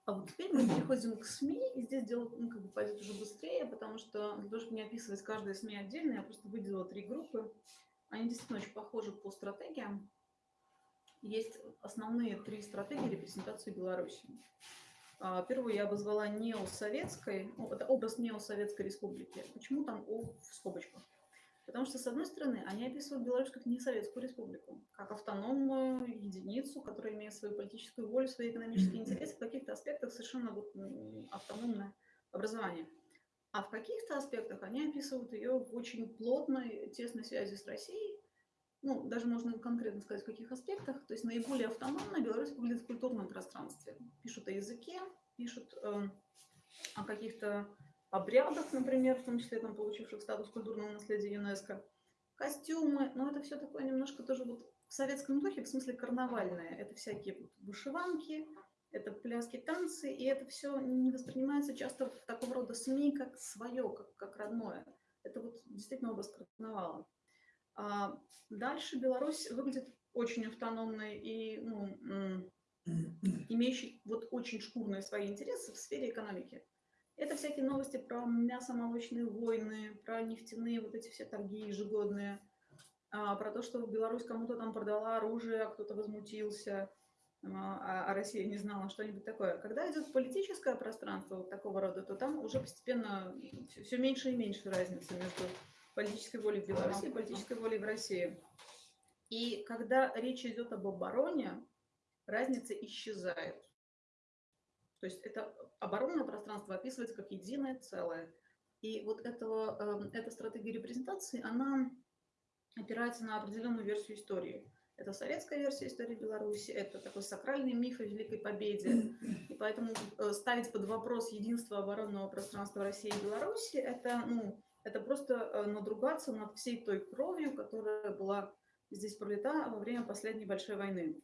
А вот теперь мы переходим к СМИ, и здесь дело ну, как бы пойдет уже быстрее, потому что для того, чтобы не описывать каждое СМИ отдельно, я просто выделила три группы. Они действительно очень похожи по стратегиям. Есть основные три стратегии репрезентации Беларуси. А, Первую я обозвала неосоветской, ну, это образ неосоветской республики. Почему там О в скобочках? Потому что, с одной стороны, они описывают Беларусь как несоветскую республику, как автономную единицу, которая имеет свою политическую волю, свои экономические интересы, в каких-то аспектах совершенно вот автономное образование. А в каких-то аспектах они описывают ее в очень плотной, тесной связи с Россией, ну, даже можно конкретно сказать, в каких аспектах. То есть наиболее автономно Беларусь выглядит в культурном пространстве. Пишут о языке, пишут э, о каких-то обрядах, например, в том числе там получивших статус культурного наследия ЮНЕСКо. Костюмы, но это все такое немножко тоже вот в советском духе, в смысле карнавальное. Это всякие вышиванки, это пляски, танцы, и это все не воспринимается часто в такого рода СМИ как свое, как, как родное. Это вот действительно образ карнавала. А дальше Беларусь выглядит очень автономной и ну, имеющей вот очень шкурные свои интересы в сфере экономики. Это всякие новости про мясомолочные войны, про нефтяные вот эти все торги ежегодные, а, про то, что Беларусь кому-то там продала оружие, а кто-то возмутился, а, а Россия не знала, что-нибудь такое. Когда идет политическое пространство вот такого рода, то там уже постепенно все, все меньше и меньше разницы между политической волей в Беларуси и политической волей в России. И когда речь идет об обороне, разница исчезает. То есть это оборонное пространство описывается как единое целое. И вот этого, э, эта стратегия репрезентации, она опирается на определенную версию истории. Это советская версия истории Беларуси, это такой сакральный миф о Великой Победе. И поэтому э, ставить под вопрос единство оборонного пространства России и Беларуси, это, ну, это просто э, надругаться над всей той кровью, которая была здесь пролита во время последней большой войны.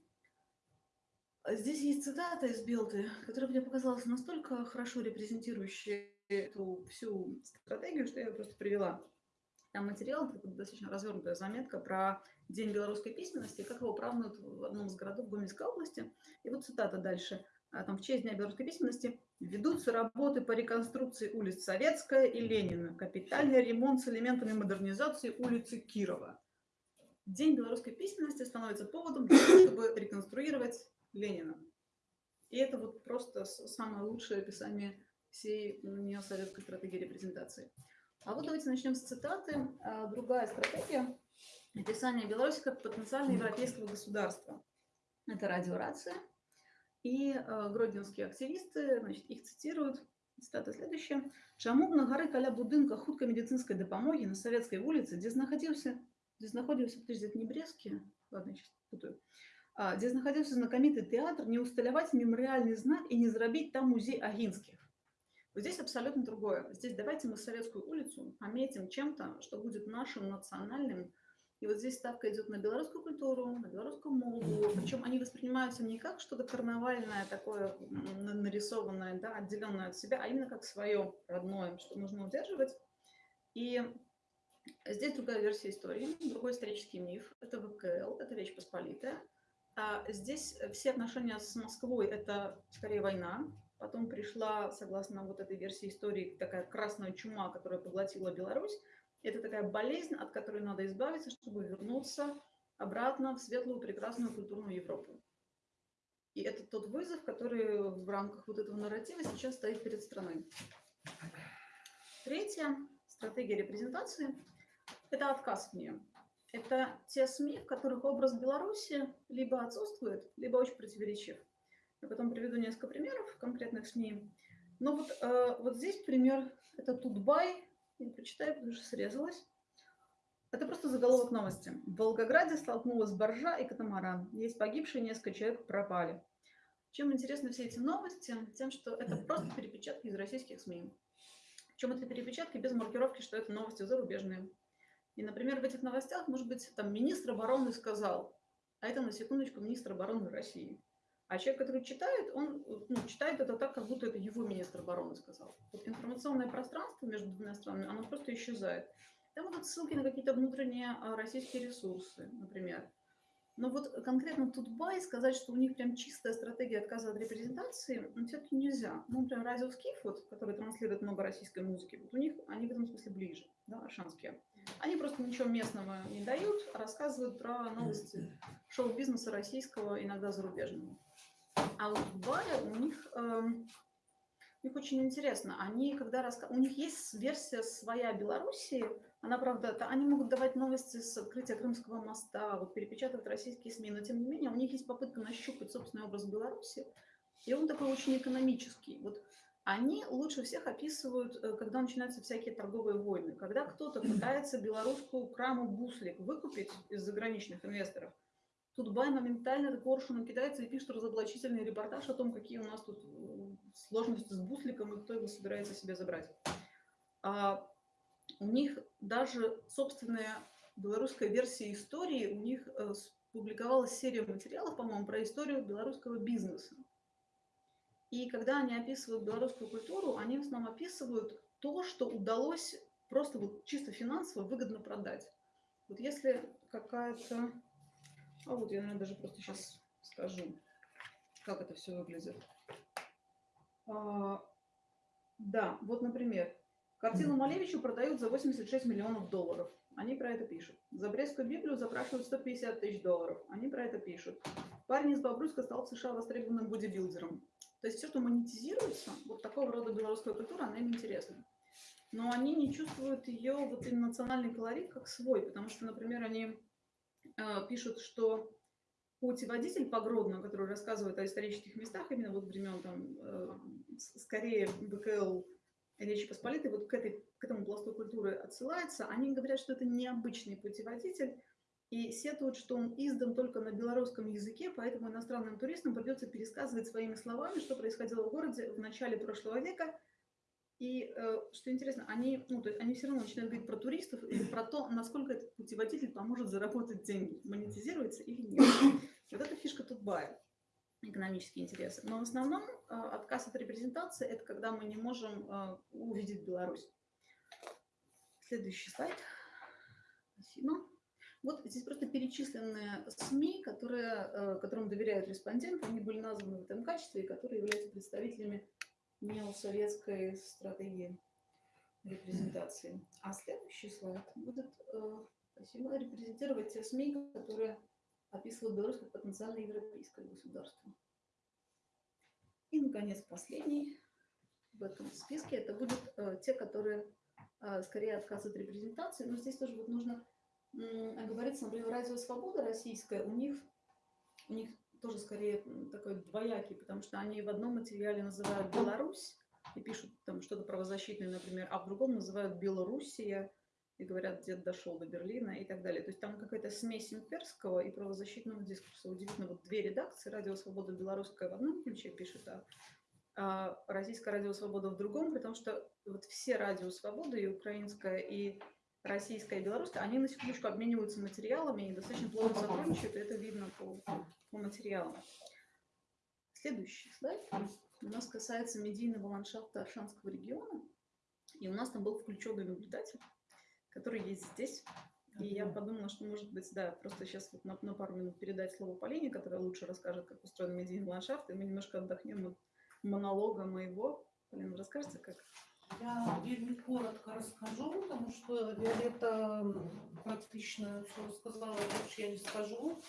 Здесь есть цитата из Белты, которая мне показалась настолько хорошо репрезентирующей эту всю стратегию, что я ее просто привела. Там материал, достаточно развернутая заметка про День белорусской письменности, как его празднуют в одном из городов Гомельской области. И вот цитата дальше. А, Там в честь Дня белорусской письменности ведутся работы по реконструкции улиц Советская и Ленина, капитальный ремонт с элементами модернизации улицы Кирова. День белорусской письменности становится поводом для того, чтобы реконструировать Ленина. И это вот просто самое лучшее описание всей неосоветской стратегии репрезентации. А вот давайте начнем с цитаты. А, Другая стратегия – описание Беларуси как потенциально европейского государства. Это радиорация. И э, гродненские активисты, значит, их цитируют. Цитата следующая. «Чаму б на гары каля будынка хуткай медицинской дапамогі на Советской улице, дзе знаходзіўся, дзе знаходзіўся, подожди, это не Брестский? Ладно, я сейчас путаю. А, дзе знаходзіўся знакаміты тэатр, не усталяваць мемарыяльны знак и не зрабіць там музей Агинских. Вот здесь абсолютно другое. Здесь давайте мы Советскую улицу пометим чем-то, что будет нашим национальным. и вот здесь ставка идет на белорусскую культуру, на белорусскую моду. Причем они воспринимаются не как что-то карнавальное, такое нарисованное, да, отделенное от себя, а именно как свое родное, что нужно удерживать. И здесь другая версия истории, другой исторический миф. Это ВКЛ, это Речь Посполитая. А здесь все отношения с Москвой – это скорее война, Потом пришла, согласно вот этой версии истории, такая красная чума, которая поглотила Беларусь. Это такая болезнь, от которой надо избавиться, чтобы вернуться обратно в светлую, прекрасную культурную Европу. И это тот вызов, который в рамках вот этого нарратива сейчас стоит перед страной. Третья стратегия репрезентации – это отказ в нее. Это те СМИ, в которых образ Беларуси либо отсутствует, либо очень противоречив. Я потом приведу несколько примеров конкретных СМИ. Но вот, э, вот здесь пример, это Тутбай, я прочитаю, потому что срезалась. Это просто заголовок новости. В Волгограде столкнулась боржа и катамаран. Есть погибшие, несколько человек пропали. Чем интересны все эти новости? Тем, что это просто перепечатки из российских СМИ. Причем это перепечатки без маркировки, что это новости зарубежные. И, например, в этих новостях, может быть, там министр обороны сказал, а это на секундочку министр обороны России. А человек, который читает, он ну, читает это так, как будто это его министр обороны сказал. Вот информационное пространство между двумя странами, оно просто исчезает. Там будут ссылки на какие-то внутренние а, российские ресурсы, например. Но вот конкретно Тутбай сказать, что у них прям чистая стратегия отказа от репрезентации, все-таки нельзя. Ну, например, радио Скиф, вот, который транслирует много российской музыки, вот у них они в этом смысле ближе, да, аршанские. Они просто ничего местного не дают, а рассказывают про новости шоу-бизнеса российского, иногда зарубежного. А у Дубая у них, эм, у них очень интересно. Они, когда раска... у них есть версия своя Белоруссии, она, правда, та- они могут давать новости с открытия Крымского моста, вот перепечатывать российские СМИ, но тем не менее у них есть попытка нащупать собственный образ Беларуси, и он такой очень экономический. Вот они лучше всех описывают, э, когда начинаются всякие торговые войны, когда кто-то пытается белорусскую краму буслик выкупить из заграничных инвесторов, Тутбай моментально этот коршуном кидается и пишет разоблачительный репортаж о том, какие у нас тут э, сложности с бусликом и кто его собирается себе забрать. А у них даже собственная белорусская версия истории, у них э, публиковалась серия материалов, по-моему, про историю белорусского бизнеса. И когда они описывают белорусскую культуру, они в основном описывают то, что удалось просто вот чисто финансово выгодно продать. Вот если какая-то... А вот я, наверное, даже просто сейчас скажу, как это все выглядит. А, да, вот, например, картину Малевичу продают за 86 миллионов долларов. Они про это пишут. За Брестскую Библию запрашивают 150 тысяч долларов. Они про это пишут. Парень из Бобруйска стал в США востребованным бодибилдером. То есть все, что монетизируется, вот такого рода белорусская культура, она им интересна. Но они не чувствуют ее вот национальный колорит как свой, потому что, например, они пишут, что путеводитель по Гродно, который рассказывает о исторических местах, именно вот времен там, э, скорее БКЛ Речи Посполитой, вот к, этой, к этому пласту культуры отсылается, они говорят, что это необычный путеводитель, и сетуют, что он издан только на белорусском языке, поэтому иностранным туристам придется пересказывать своими словами, что происходило в городе в начале прошлого века. И э, что интересно, они, ну, то есть они все равно начинают говорить про туристов или про то, насколько этот путеводитель поможет заработать деньги, монетизируется или нет. Вот это фишка Тутбая. экономические интересы. Но в основном э, отказ от репрезентации – это когда мы не можем э, увидеть Беларусь. Следующий слайд. Спасибо. Вот здесь просто перечисленные СМИ, которые, которым доверяют респонденты. Они были названы в этом качестве, которые являются представителями неосоветской стратегии репрезентации. А следующий слайд будет э, спасибо, репрезентировать те СМИ, которые описывают Беларусь как потенциально европейское государство. И, наконец, последний в этом списке это будут э, те, которые э, скорее отказ от репрезентации. Но здесь тоже вот нужно м, оговориться, например, Радио Свобода российская, у них, у них тоже скорее такой двоякий, потому что они в одном материале называют Беларусь и пишут там что-то правозащитное, например, а в другом называют Белоруссия и говорят, дед дошел до Берлина и так далее. То есть там какая-то смесь имперского и правозащитного дискурса. Удивительно, вот две редакции, Радио Свобода белорусская в одном ключе пишет, а, а Российское Радио Свобода в другом, потому что вот все Радио Свобода, и украинская, и российская, и белорусская, они на секундочку обмениваются материалами и достаточно плотно сотрудничают, и это видно по, по материалам. Следующий слайд у нас касается медийного ландшафта Аршанского региона. И у нас там был включенный наблюдатель, который есть здесь. И я подумала, что, может быть, да, просто сейчас вот на, на пару минут передать слово Полине, которая лучше расскажет, как устроен медийный ландшафт, и мы немножко отдохнем от монолога моего. Полина, расскажете, как? Я вельмі коротко расскажу, потому что Виолетта практично все рассказала, больше я не скажу.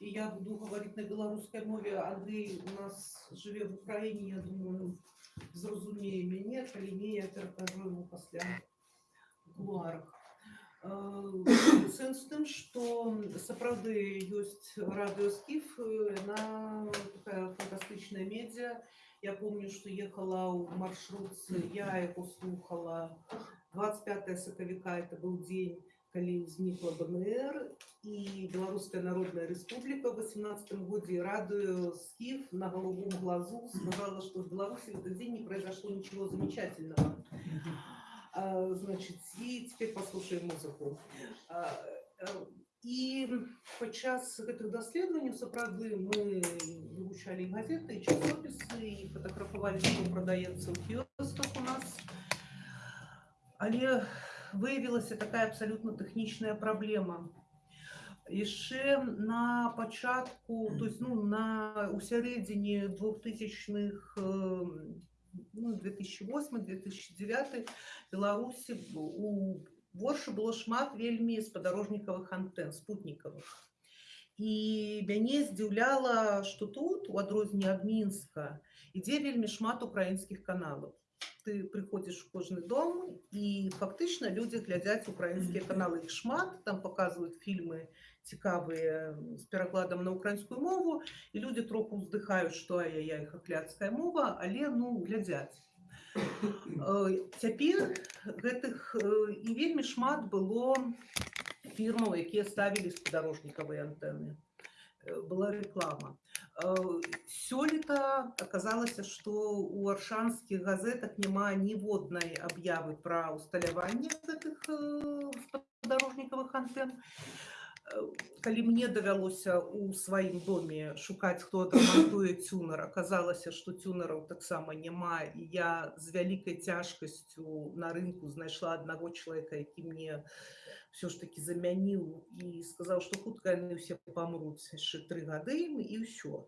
И я буду говорить на белорусской мове. Андрей у нас живе в Украине, я думаю, зрозумее мяне, калі не, я перакажу ему пасля в кулуарах. Э, Сэнс у тым, што сапраўды ёсць радыёскіф, на такая фантастычная медзя. Я помню, что ехала ў маршрутцы, я яго слухала 25 сакавіка, это был дзень, калі ўзнікла БНР і Беларуская Народная Республика в 18 годзе радыё скіф на голубом глазу сказала, что в Беларуси в этот день не произошло ничего замечательного. А, Значит, и теперь послушаем музыку. А, э, І падчас гэтых даследаванняў сапраўды мы вывучалі і газеты, і часопісы, і фотаграфавалі, што прадаецца ў кіосках у нас. Але выявілася такая абсалютна тэхнічная праблема. Яшчэ на пачатку, то есть, ну, на, у сярэдзіне 2000-х, э, ну, 2008-2009 Беларусі у Воршы было шмат вельмі спадарожнікавых антэн спутнікавых. І мяне здзіўляла, што тут, у адрозненне ад мінска, ідзе вельмі шмат украінскіх каналаў. Ты прыходзіш у кожны дом і фактычна людзі глядзяць украінскія каналы іх шмат, там паказваюць фільмы цікавыя з перакладам на украінскую мову і людзі троху ўздыхаюць, што я іх ахляцкая мова, але ну глядзяць. Э, Цяпер гэтых э, і вельмі шмат было фірмаў, якія ставілі спадарожнікавыя антэны. Э, Была реклама. Э, Сёлета аказалася, што ў аршанскіх газетах няма ніводнай аб'явы пра ўсталяванне гэтых э, спадарожнікавых антэн. Э, Калі мне давялося ў сваім доме шукаць, хто адрамантуе цюнар, аказалася, што цюнараў таксама няма. І я з вялікай цяжкасцю на рынку знайшла аднаго чалавека, які мне все ж таки замяніў і сказаў, што хутка яны ўсе памруць яшчэ тры гады і ўсё.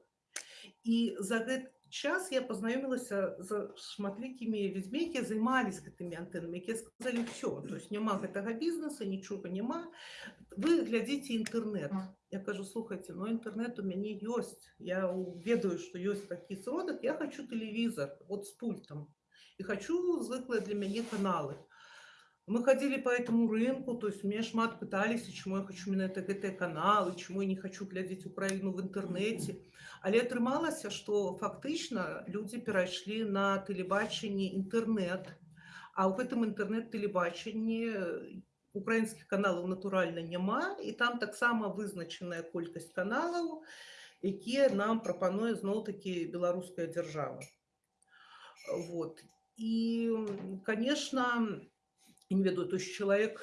І за гэты час я пазнаёмілася з шматлікімі людзьмі, якія займаліся гэтымі антэнамі, якія сказалі ўсё, то есть няма гэтага бізнеса, нічога няма. Вы глядзіце інтэрнэт. Я кажу, слухайте, ну інтэрнэт у мяне ёсць. Я ў- ведаю, што ёсць такі сродак, я хочу тэлевізор, вот з пультом. І хочу звыклыя для мяне каналы. Мы ходили по этому рынку, то есть меня шмат пытались, чему я хочу именно это гэтыя каналы, чему я не хочу глядзець Украіну в інтэрнэце. Але атрымалася, што фактычна людзі перайшлі на тэлебачанне інтэрнэт. А ў гэтым інтэрнэт-тэлебачанні украінскіх каналаў натуральна няма і там таксама вызначаная колькасць каналаў, якія нам прапануе зноў-такі беларуская дзяржава. Вот. І, конечно, я не ведаю, то есть человек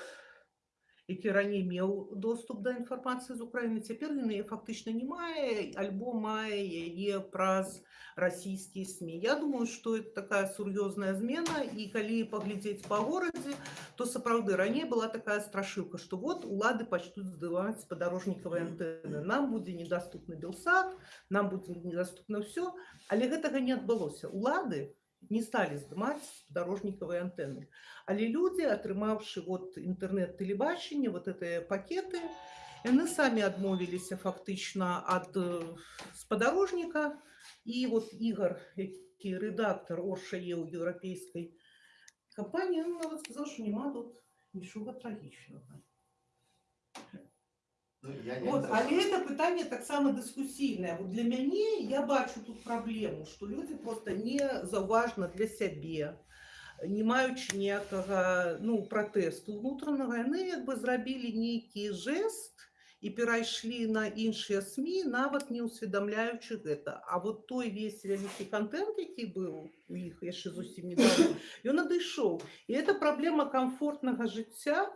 які раней меў доступ да інфармацыі з Украіны цяпер ён яе фактычна не мае альбо мае яе праз расійскія СМі Я думаю что это такая сур'ёзная змена і калі паглядзець па горадзе то сапраўды раней была такая страшылка что вот улады пачнуць здаваць спадарожнікавыя антэны нам будзе недаступны белсад нам будзе недаступна ўсё але гэтага не адбылося улады не сталі здымаць дарожнікавыя антэны але людзі атрымаўшы вот інтэрнэт-тэлебачанне вот гэтыя пакеты яны самі адмовіліся фактычна ад э, спадарожніка і вот ігар які рэдактор оршае ў еўрапейскай кампаніі ён нават сказаў што няма тут нічога трагічнага Ну, я, я не Вот, знаю. але это пытанне таксама дыскусійнае. Вот для мяне я бачу тут праблему, што людзі просто не заўважна для сябе, не маючы ніякага ну, пратэсту ўнутранага, яны як бы зрабілі нейкі жэст і перайшлі на іншыя СМі, нават не ўсведамляючы гэта. А вот той весь вялікі контент, які быў у іх яшчэ зусім недавно, ён адышоў. І это праблема комфортнага жыцця,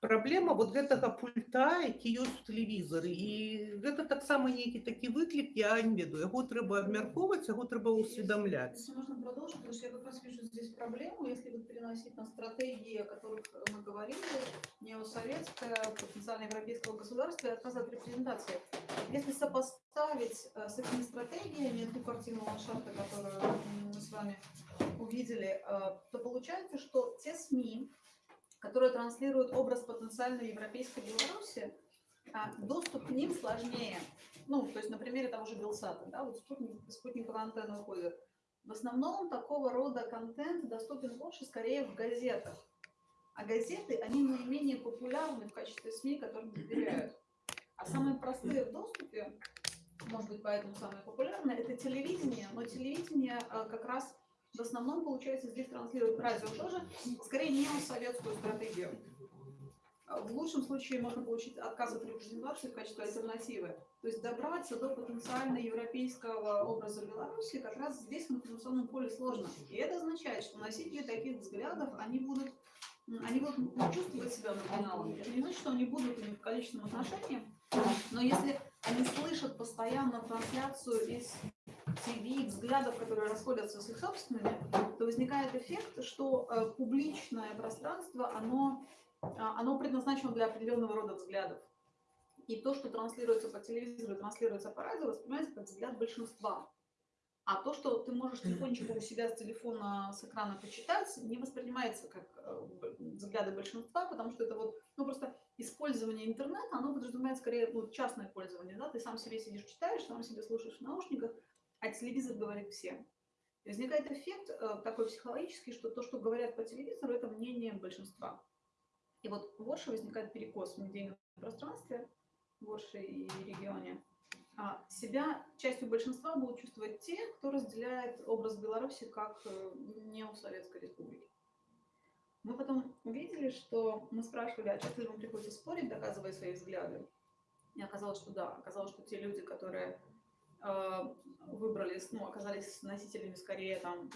праблема вот гэтага пульта які ёсць у тэлевізары і гэта таксама нейкі такі выклік я не ведаю яго трэба абмяркоўваць яго трэба ўсведамляць Если можно продолжить, потому что я как раз вижу здесь проблему, если вот переносить на стратегии, о которых мы говорили, неосоветское, потенциально европейского государства и отказ от репрезентации. Если сопоставить э, с этими стратегиями ту картину ландшафта, которую м, мы с вами увидели, э, то получается, что те СМИ, которые транслируют образ потенциальной европейской Беларуси, а, доступ к ним сложнее. Ну, то есть на примере того же Белсата, да, вот спутник, спутниковая антенна уходит. В основном такого рода контент доступен больше скорее в газетах. А газеты, они наименее популярны в качестве СМИ, которым доверяют. А самые простые в доступе, может быть, поэтому самые популярные, это телевидение. Но телевидение а, как раз в основном, получается, здесь транслирует радио тоже, скорее не советскую стратегию. А В лучшем случае можно получить отказ от репрезентации в качестве альтернативы. То есть добраться до потенциально европейского образа Беларуси как раз здесь в информационном поле сложно. И это означает, что носители таких взглядов, они будут, они будут чувствовать себя маргиналами. Это не значит, что они будут в количественном отношении, но если они слышат постоянно трансляцию из ТВ, взглядов, которые расходятся с их собственными, то возникает эффект, что э, публичное пространство, оно, а, оно предназначено для определенного рода взглядов. И то, что транслируется по телевизору, транслируется по радио, воспринимается как взгляд большинства. А то, что ты можешь тихонечко у себя с телефона, с экрана почитать, не воспринимается как э, взгляды большинства, потому что это вот, ну просто использование интернета, оно подразумевает скорее ну, частное пользование, да, ты сам себе сидишь, читаешь, сам себе слушаешь в наушниках, а телевизор говорит всем. И возникает эффект э, такой психологический, что то, что говорят по телевизору, это мнение большинства. И вот в Орше возникает перекос в медийном пространстве, в Орше и регионе. А себя частью большинства будут чувствовать те, кто разделяет образ Беларуси как э, неосоветской республики. Мы потом увидели, что мы спрашивали, а часто ли вам приходится спорить, доказывая свои взгляды. И оказалось, что да. Оказалось, что те люди, которые выбрали, ну, оказались носителями скорее там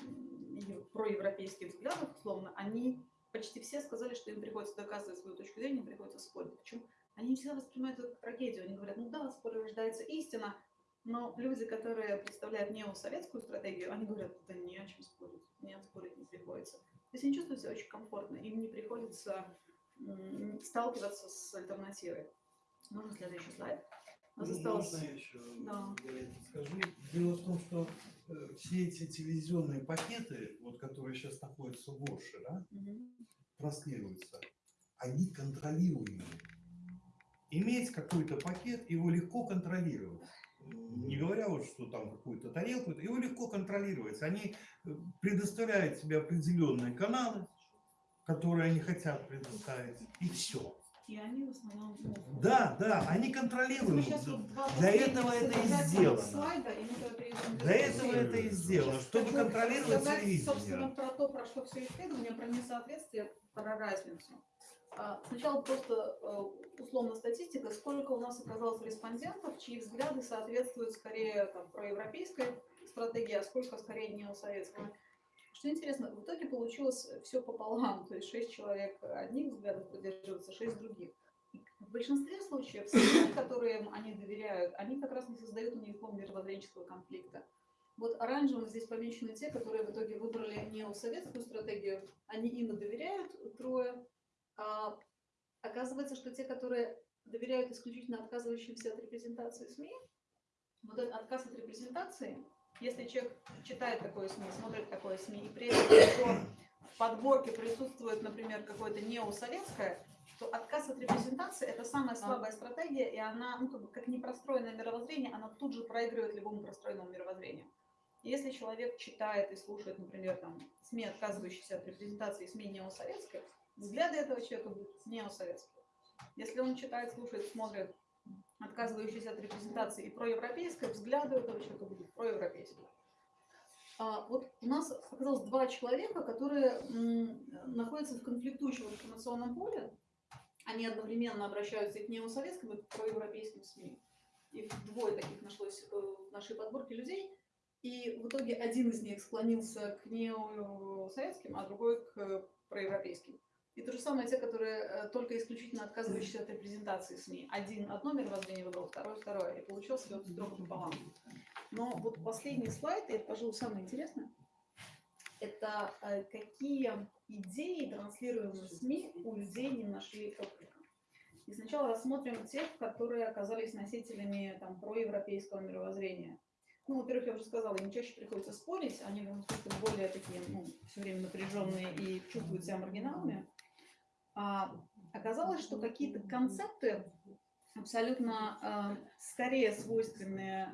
проевропейских взглядов, условно, они почти все сказали, что им приходится доказывать свою точку зрения, им приходится спорить. Почему? Они не всегда воспринимают это как трагедию. Они говорят, ну да, в споре рождается истина, но люди, которые представляют неосоветскую стратегию, они говорят, да не о чем спорить, нет, спорить не приходится. То есть они чувствуют себя очень комфортно, им не приходится сталкиваться с альтернативой. Можно следующий слайд? У нас Ну, осталось... Можно я еще Да. скажу? Дело в том, что э, все эти телевизионные пакеты, вот, которые сейчас находятся в Орше, да, Мгм. транслируются, они контролируемые. Иметь какой-то пакет, его легко контролировать. Не говоря вот, что там какую-то тарелку, его легко контролировать. Они э, предоставляют себе определенные каналы, которые они хотят предоставить, и все. И они в основном... Да, да, они вот два Для этого это и сделано. Слайда, и мы Для этого это и сделано, чтобы Хочу контролировать сказать, Собственно, телевидение. про то, про что все исследования, про несоответствие, про разницу. А, Сначала просто э, условно статистика, сколько у нас оказалось респондентов, чьи взгляды соответствуют скорее там, проевропейской стратегии, а сколько скорее неосоветской. Что интересно, в итоге получилось все пополам, то есть шесть человек одних взглядов поддерживаются, шесть других. В большинстве случаев, СМИ, которым они доверяют, они как раз не создают у них мировоззренческого конфликта. Вот оранжевым здесь помечены те, которые в итоге выбрали неосоветскую стратегию. Они им доверяют, трое. А оказывается, что те, которые доверяют исключительно отказывающимся от репрезентации СМИ, вот этот отказ от репрезентации, если человек читает такое СМИ, смотрит такое СМИ, и при этом в подборке присутствует, например, какое-то неосоветское, то отказ от репрезентации – это самая слабая стратегия, и она, ну, как, бы, как непростроенное мировоззрение, она тут же проигрывает любому простроенному мировоззрению. Если человек читает и слушает, например, там, СМИ, отказывающиеся от репрезентации, СМИ неосоветской, взгляды этого человека будут неосоветские. Если он читает, слушает, смотрит отказывающиеся от репрезентации и проевропейское, взгляды у этого человека будут проевропейские. А, вот у нас оказалось два человека, которые находятся в конфликтующем информационном поле. Они одновременно обращаются и к неосоветским, и к проевропейским СМИ. И двое таких нашлось э, в нашей подборке людей. И в итоге один из них склонился к неосоветским, а другой к проевропейским. И то же самое те, которые э, только исключительно отказывающиеся от репрезентации СМИ. Один одно мировоззрение выбрал, второй второе. И получился вот строго пополам. Но вот последний слайд, и это, пожалуй, самое интересное, это э, какие идеи, транслируемые СМИ, у людей не нашли отклика. И сначала рассмотрим тех, которые оказались носителями там, проевропейского мировоззрения. Ну, во-первых, я уже сказала, им чаще приходится спорить, они смысле более такие, ну, все время напряженные и чувствуют себя маргиналами. А, оказалось, что какие-то концепты абсолютно э, скорее свойственные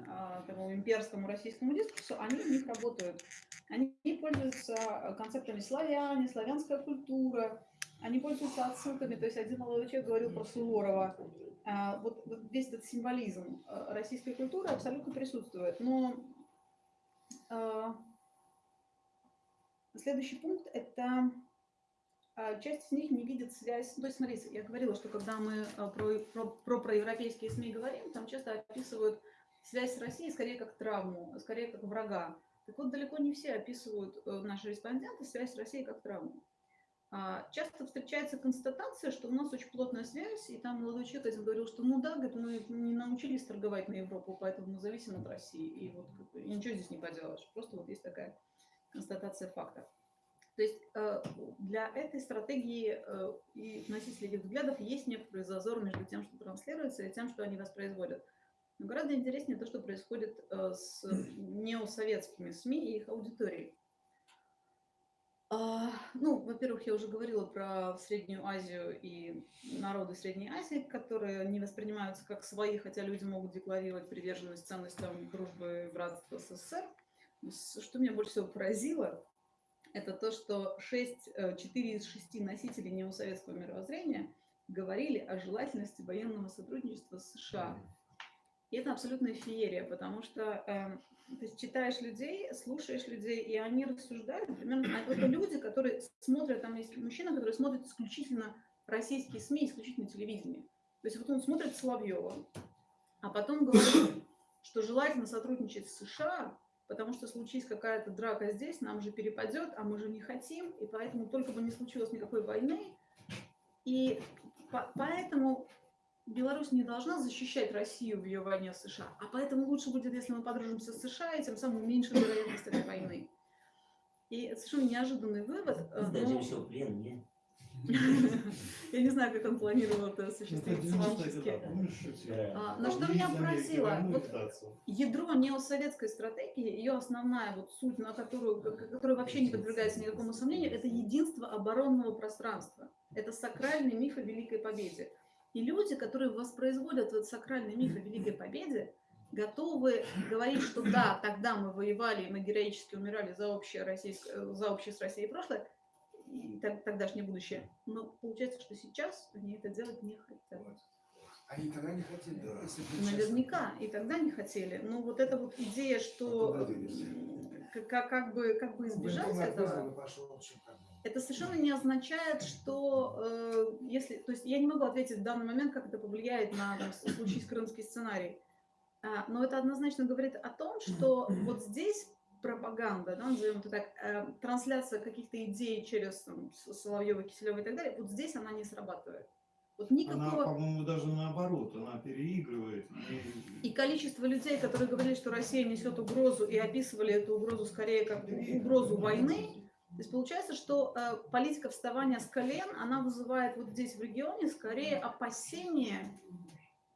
э, имперскому российскому дискурсу, они в них работают. Они пользуются концептами славяне, славянская культура, они пользуются отсылками, то есть один молодой человек говорил про Суворова. А, вот, весь этот символизм э, российской культуры абсолютно присутствует. Но э, следующий пункт – это часть из них не видит связь. То есть, смотрите, я говорила, что когда мы а, про, про, про проевропейские СМИ говорим, там часто описывают связь с Россией скорее как травму, скорее как врага. Так вот, далеко не все описывают э, наши респонденты связь с Россией как травму. А, Часто встречается констатация, что у нас очень плотная связь, и там молодой человек один говорил, что ну да, говорит, мы не научились торговать на Европу, поэтому мы зависим от России, и вот и ничего здесь не поделаешь. Просто вот есть такая констатация фактов. То есть э, для этой стратегии э, и носителей этих взглядов есть некоторый зазор между тем, что транслируется, и тем, что они воспроизводят. Но гораздо интереснее то, что происходит э, с неосоветскими СМИ и их аудиторией. А, Ну, во-первых, я уже говорила про Среднюю Азию и народы Средней Азии, которые не воспринимаются как свои, хотя люди могут декларировать приверженность ценностям дружбы и братства СССР. Что меня больше всего поразило, это то, что 6, 4 из 6 носителей неосоветского мировоззрения говорили о желательности военного сотрудничества с США. И это абсолютная феерия, потому что э, ты читаешь людей, слушаешь людей, и они рассуждают, а это люди, которые смотрят, там есть мужчина, который смотрит исключительно российские СМИ, исключительно телевидение. То есть вот он смотрит Соловьева, а потом говорит, что желательно сотрудничать с США, потому что случись какая-то драка здесь, нам же перепадет, а мы же не хотим, и поэтому только бы не случилось никакой войны. И по- поэтому Беларусь не должна защищать Россию в ее войне с США, а поэтому лучше будет, если мы подружимся с США, и тем самым уменьшим вероятность этой войны. И это совершенно неожиданный вывод. э, Сдадим но- в плен, нет? Я не знаю, как он планировал это осуществить физически. А, Но что меня поразило, ядро неосоветской стратегии, ее основная вот суть, на которую, которая вообще не подвергается никакому сомнению, это единство оборонного пространства. Это сакральный миф о Великой Победе. И люди, которые воспроизводят этот сакральный миф о Великой Победе, готовы говорить, что да, тогда мы воевали, мы героически умирали за общее, российское, за общее с Россией прошлое, тогдашнее будущее. Но получается, что сейчас они это делать не хотят. Они тогда не хотели, если честным. Наверняка, и тогда не хотели. Но вот эта вот идея, что м, как, как- бы, как бы избежать Военкомат этого, пошел, это совершенно не означает, что э, если, то есть я не могу ответить в данный момент, как это повлияет на там, с- случись крымский сценарий. А, но это однозначно говорит о том, что вот здесь пропаганда, да, назовем это так, э, трансляция каких-то идей через там, Соловьева, Киселева и так далее, вот здесь она не срабатывает. Вот Она, никакого... по-моему, даже наоборот, она переигрывает. и- И количество людей, которые говорили, что Россия несет угрозу, и описывали эту угрозу скорее как угрозу войны, то есть получается, что э, политика вставания с колен, она вызывает вот здесь в регионе скорее опасения,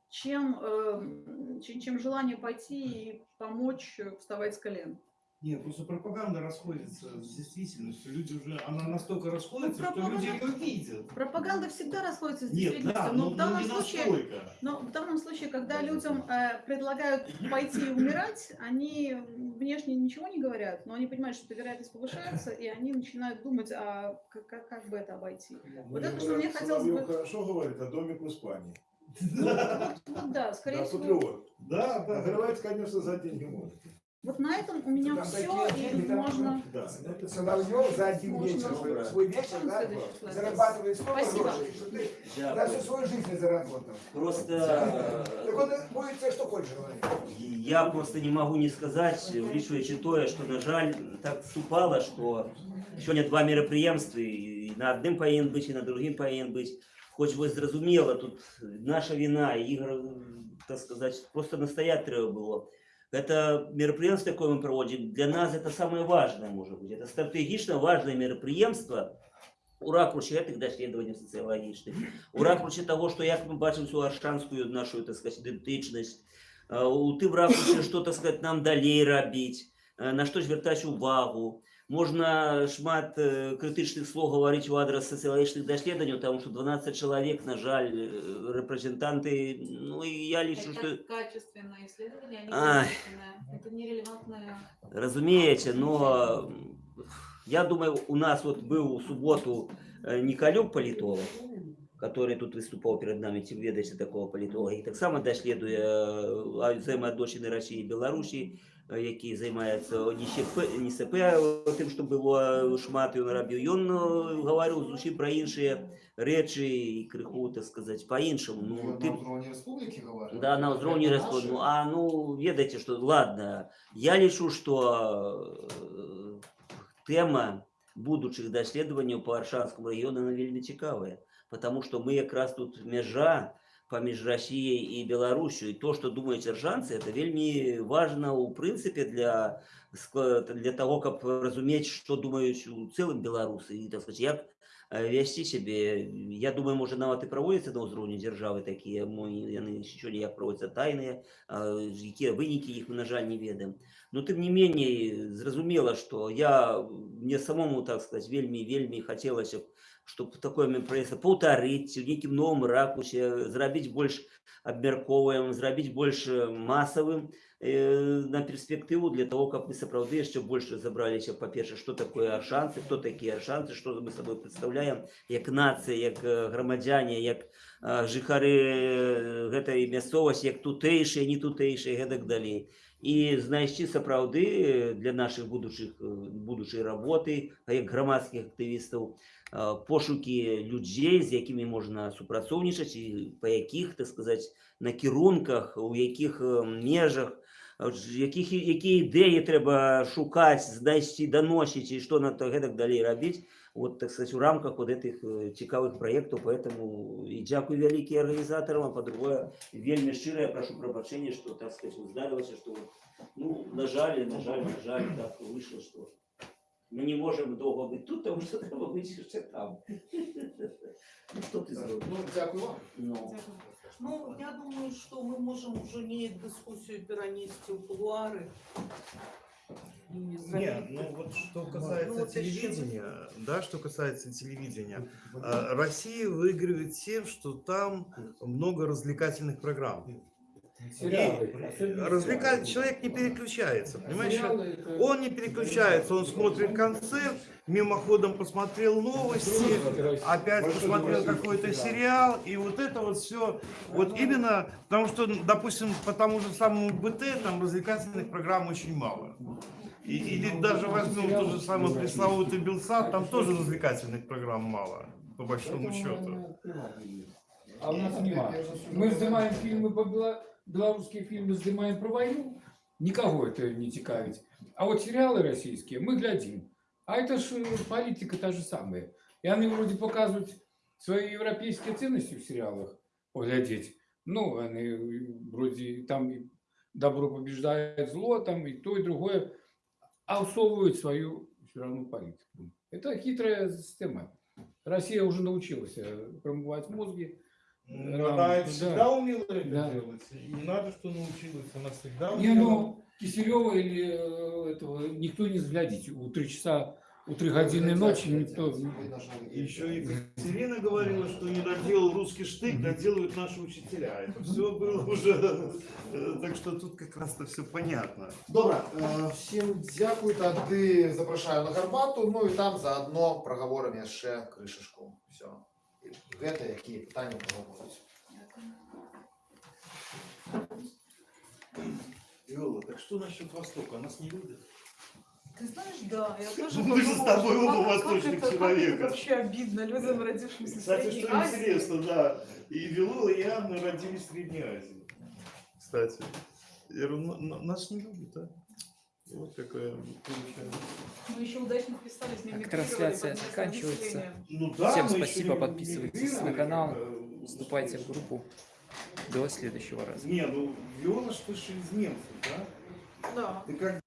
чем, э, чем, чем желание пойти и помочь вставать с колен. Нет, просто пропаганда расходится с действительностью. Люди уже, она настолько расходится, Ну, что люди пропаганда- ее видят. Пропаганда всегда расходится с Нет, действительностью, да, но но, в но данном не случае настолько. Но в данном случае, когда людям э, предлагают пойти и умирать, они внешне ничего не говорят, но они понимают, что эта вероятность повышается, и они начинают думать, а как, как, как бы это обойти. Вот это, что мне хотелось бы- хорошо говорит о домик в Испании. Вот да, скорее Да, всего. Да, да. Конечно, за деньги можно. Вот на этом у меня Там все, такие и деньги, там можно... Да. Это Соловьев за один Можно вечер, свой- выбрать. свой вечер, да, Следующий слайд. зарабатывает столько Спасибо. грошей, что ты Да, даже свою жизнь не заработал. просто Так э, он будет тебе что хочешь говорить. я просто не могу не сказать, влічуючи тое, што на жаль так супала, што сёння два мерапрыемствы і на адным павінен быць і на другім павінен быць. Хоць вось зразумела, тут наша віна, ігр, так сказаць, просто настаять трэба было. Это мерапрыемство, якое мы праводзім, для нас это самое важное можа быць. Это стратэгічна важное мерапрыемства, у ракурсе гэтых даследаванняў сацыялагічных, у ракурсе таго, што як мы бачым всю аршанскую нашу так сказать, ідэнтычнасць, э, у тым ракурсе, што так сказать, нам далей рабіць, э, на што звяртаць увагу. Можна шмат э, крытычных слоў гаварыць у адрас сацыялагічных даследаванняў, таму што 12 чалавек, на жаль, э, рэпрэзентанты, ну і я лічу, што качественное исследование, а не Ай. количественное. Это нерелевантное. Разумеете, но м, я думаю, у нас вот был в субботу э, Николюк политолог, который тут выступал перед нами, ці ведаеце такого політолога, і таксама даследуе э, взаимоотносины России и Беларусі, э, які займаецца не СП, не СП тым, што было шмат ён рабіў. Ён э, гаварыў зусім пра іншыя рэчы і крыху, так сказаць, па-іншаму. Ну, Ну, ты на уровне республики говорят. да, на ўзроўні Это рэспублікі. Ну, наши. а ну ведаеце, што ладно, я лічу, што э, тэма будучых даследаванняў па аршанскому рэгіёну она вельмі цікавая, потому што мы якраз тут мяжа паміж Расіяй і Беларусю. І то, што думаюць аршанцы, это вельмі важна ў прынцыпе для ск- для того, каб разумець, што думаюць у цэлым беларусы і так сказать, як э, весці сябе я думаю можа нават і праводзяцца на ўзроўні дзяржавы такія мо яны еще ніяк праводзяцца тайныя а, якія вынікі іх мы на жаль не ведаем но тым не меней зразумела што я мне самому так сказать вельмі вельмі хацелася б чтобы такое мерапрыемства паўтарыць у нейкім новым ракусе зрабіць больш абмяркоўваем зрабіць больш э, масавым э, на перспектыву для того каб мы сапраўды яшчэ больш разабраліся па-перша што такое аршанцы хто такія аршанцы што мы сабой прадстаўляем як нацыя як э, грамадзяне як э, жыхары э, гэтай мясцовасці як тутэйшыя не тутэйшыя гэтак далей і знайсці сапраўды э, для нашых будучых э, будучай работы а як грамадскіх актывістаў э, пошукі людзей з якімі можна супрацоўнічаць і па якіх так сказаць накірунках у якіх э, межах а от ж якіх якія ідэі трэба шукаць знайсці даносіць і што на то гэтак далей рабіць вот так сказать у рамках вот этих э, цікавых праектаў поэтому і дзякуй вялікі арганізатарам а по-другое вельмі шчыра я прашу прабачэння што так сказать здарылася што ну на жаль на жаль на жаль так выйшла што мы не можем доўга быць тут тому что трэба быць яшчэ там ну, што ты зробіш Ну, дякую вам. ну, Ну, я думаю, что мы можем уже не дискуссию перенести в кулуары. И Нет, ну вот что касается вот еще- телевидения, да, что касается телевидения, а, Россия выигрывает тем, что там много развлекательных программ. Сериалы. И особенно развлекать сериалы. человек не переключается, понимаешь? Сериалы это- Он не переключается, он смотрит концерт, мимоходом посмотрел новости, опять посмотрел какой-то сериал, и вот это вот все, вот именно, потому что, допустим, по тому же самому БТ, там развлекательных программ очень мало. И- или даже возьмем тот же самый пресловутый Белсат, там тоже развлекательных программ мало, по большому счету. А у нас нема. Мы знімаємо фільми по бела- белорусские фильмы, знімаємо про войну, Никого это не цікавить. А вот сериалы российские мы глядим. А это ж э, политика та же самая. И они вроде показывают свои европейские ценности в сериалах поглядеть. Ну, они э, вроде там и добро побеждает зло, там и то, и другое. А усовывают свою все равно политику. Это хитрая система. Россия уже научилась э, промывать мозги. Ну, Рам- Она это да. всегда умела это Да. делать. И не надо, что научилась. Она всегда Не, умела. ну, Киселева или э, этого никто не взглядит. У три часа, у три годины ночи никто... Видно, что они- Еще Екатерина говорила, что не доделал русский штык, доделают наши учителя. Это все было уже. э, Так что тут как раз-то все понятно. Добре, е, всім дякую. Тоді запрошую на гарбату. Ну і там заодно проговоримо ще кришечку. Все. І Гете, які питання проговорюють. Виола, так что насчет Востока? Нас не любят? Ты знаешь, да, я тоже Мы же с тобой что оба как восточных человека. вообще обидно людям, родившимся в Кстати, Средней что Азии. интересно, да, и Вилула, и Анна родились в Средней Азии. Кстати, я говорю, «На- на- нас не любят, а? Вот какая получается. Мы еще удачно вписались, Так, трансляция заканчивается. Ну да, Всем спасибо, не подписывайтесь на канал, э, Вступайте в группу. До следующего раза. Не, ну Виола ты же из немцев, да? Да. Ты как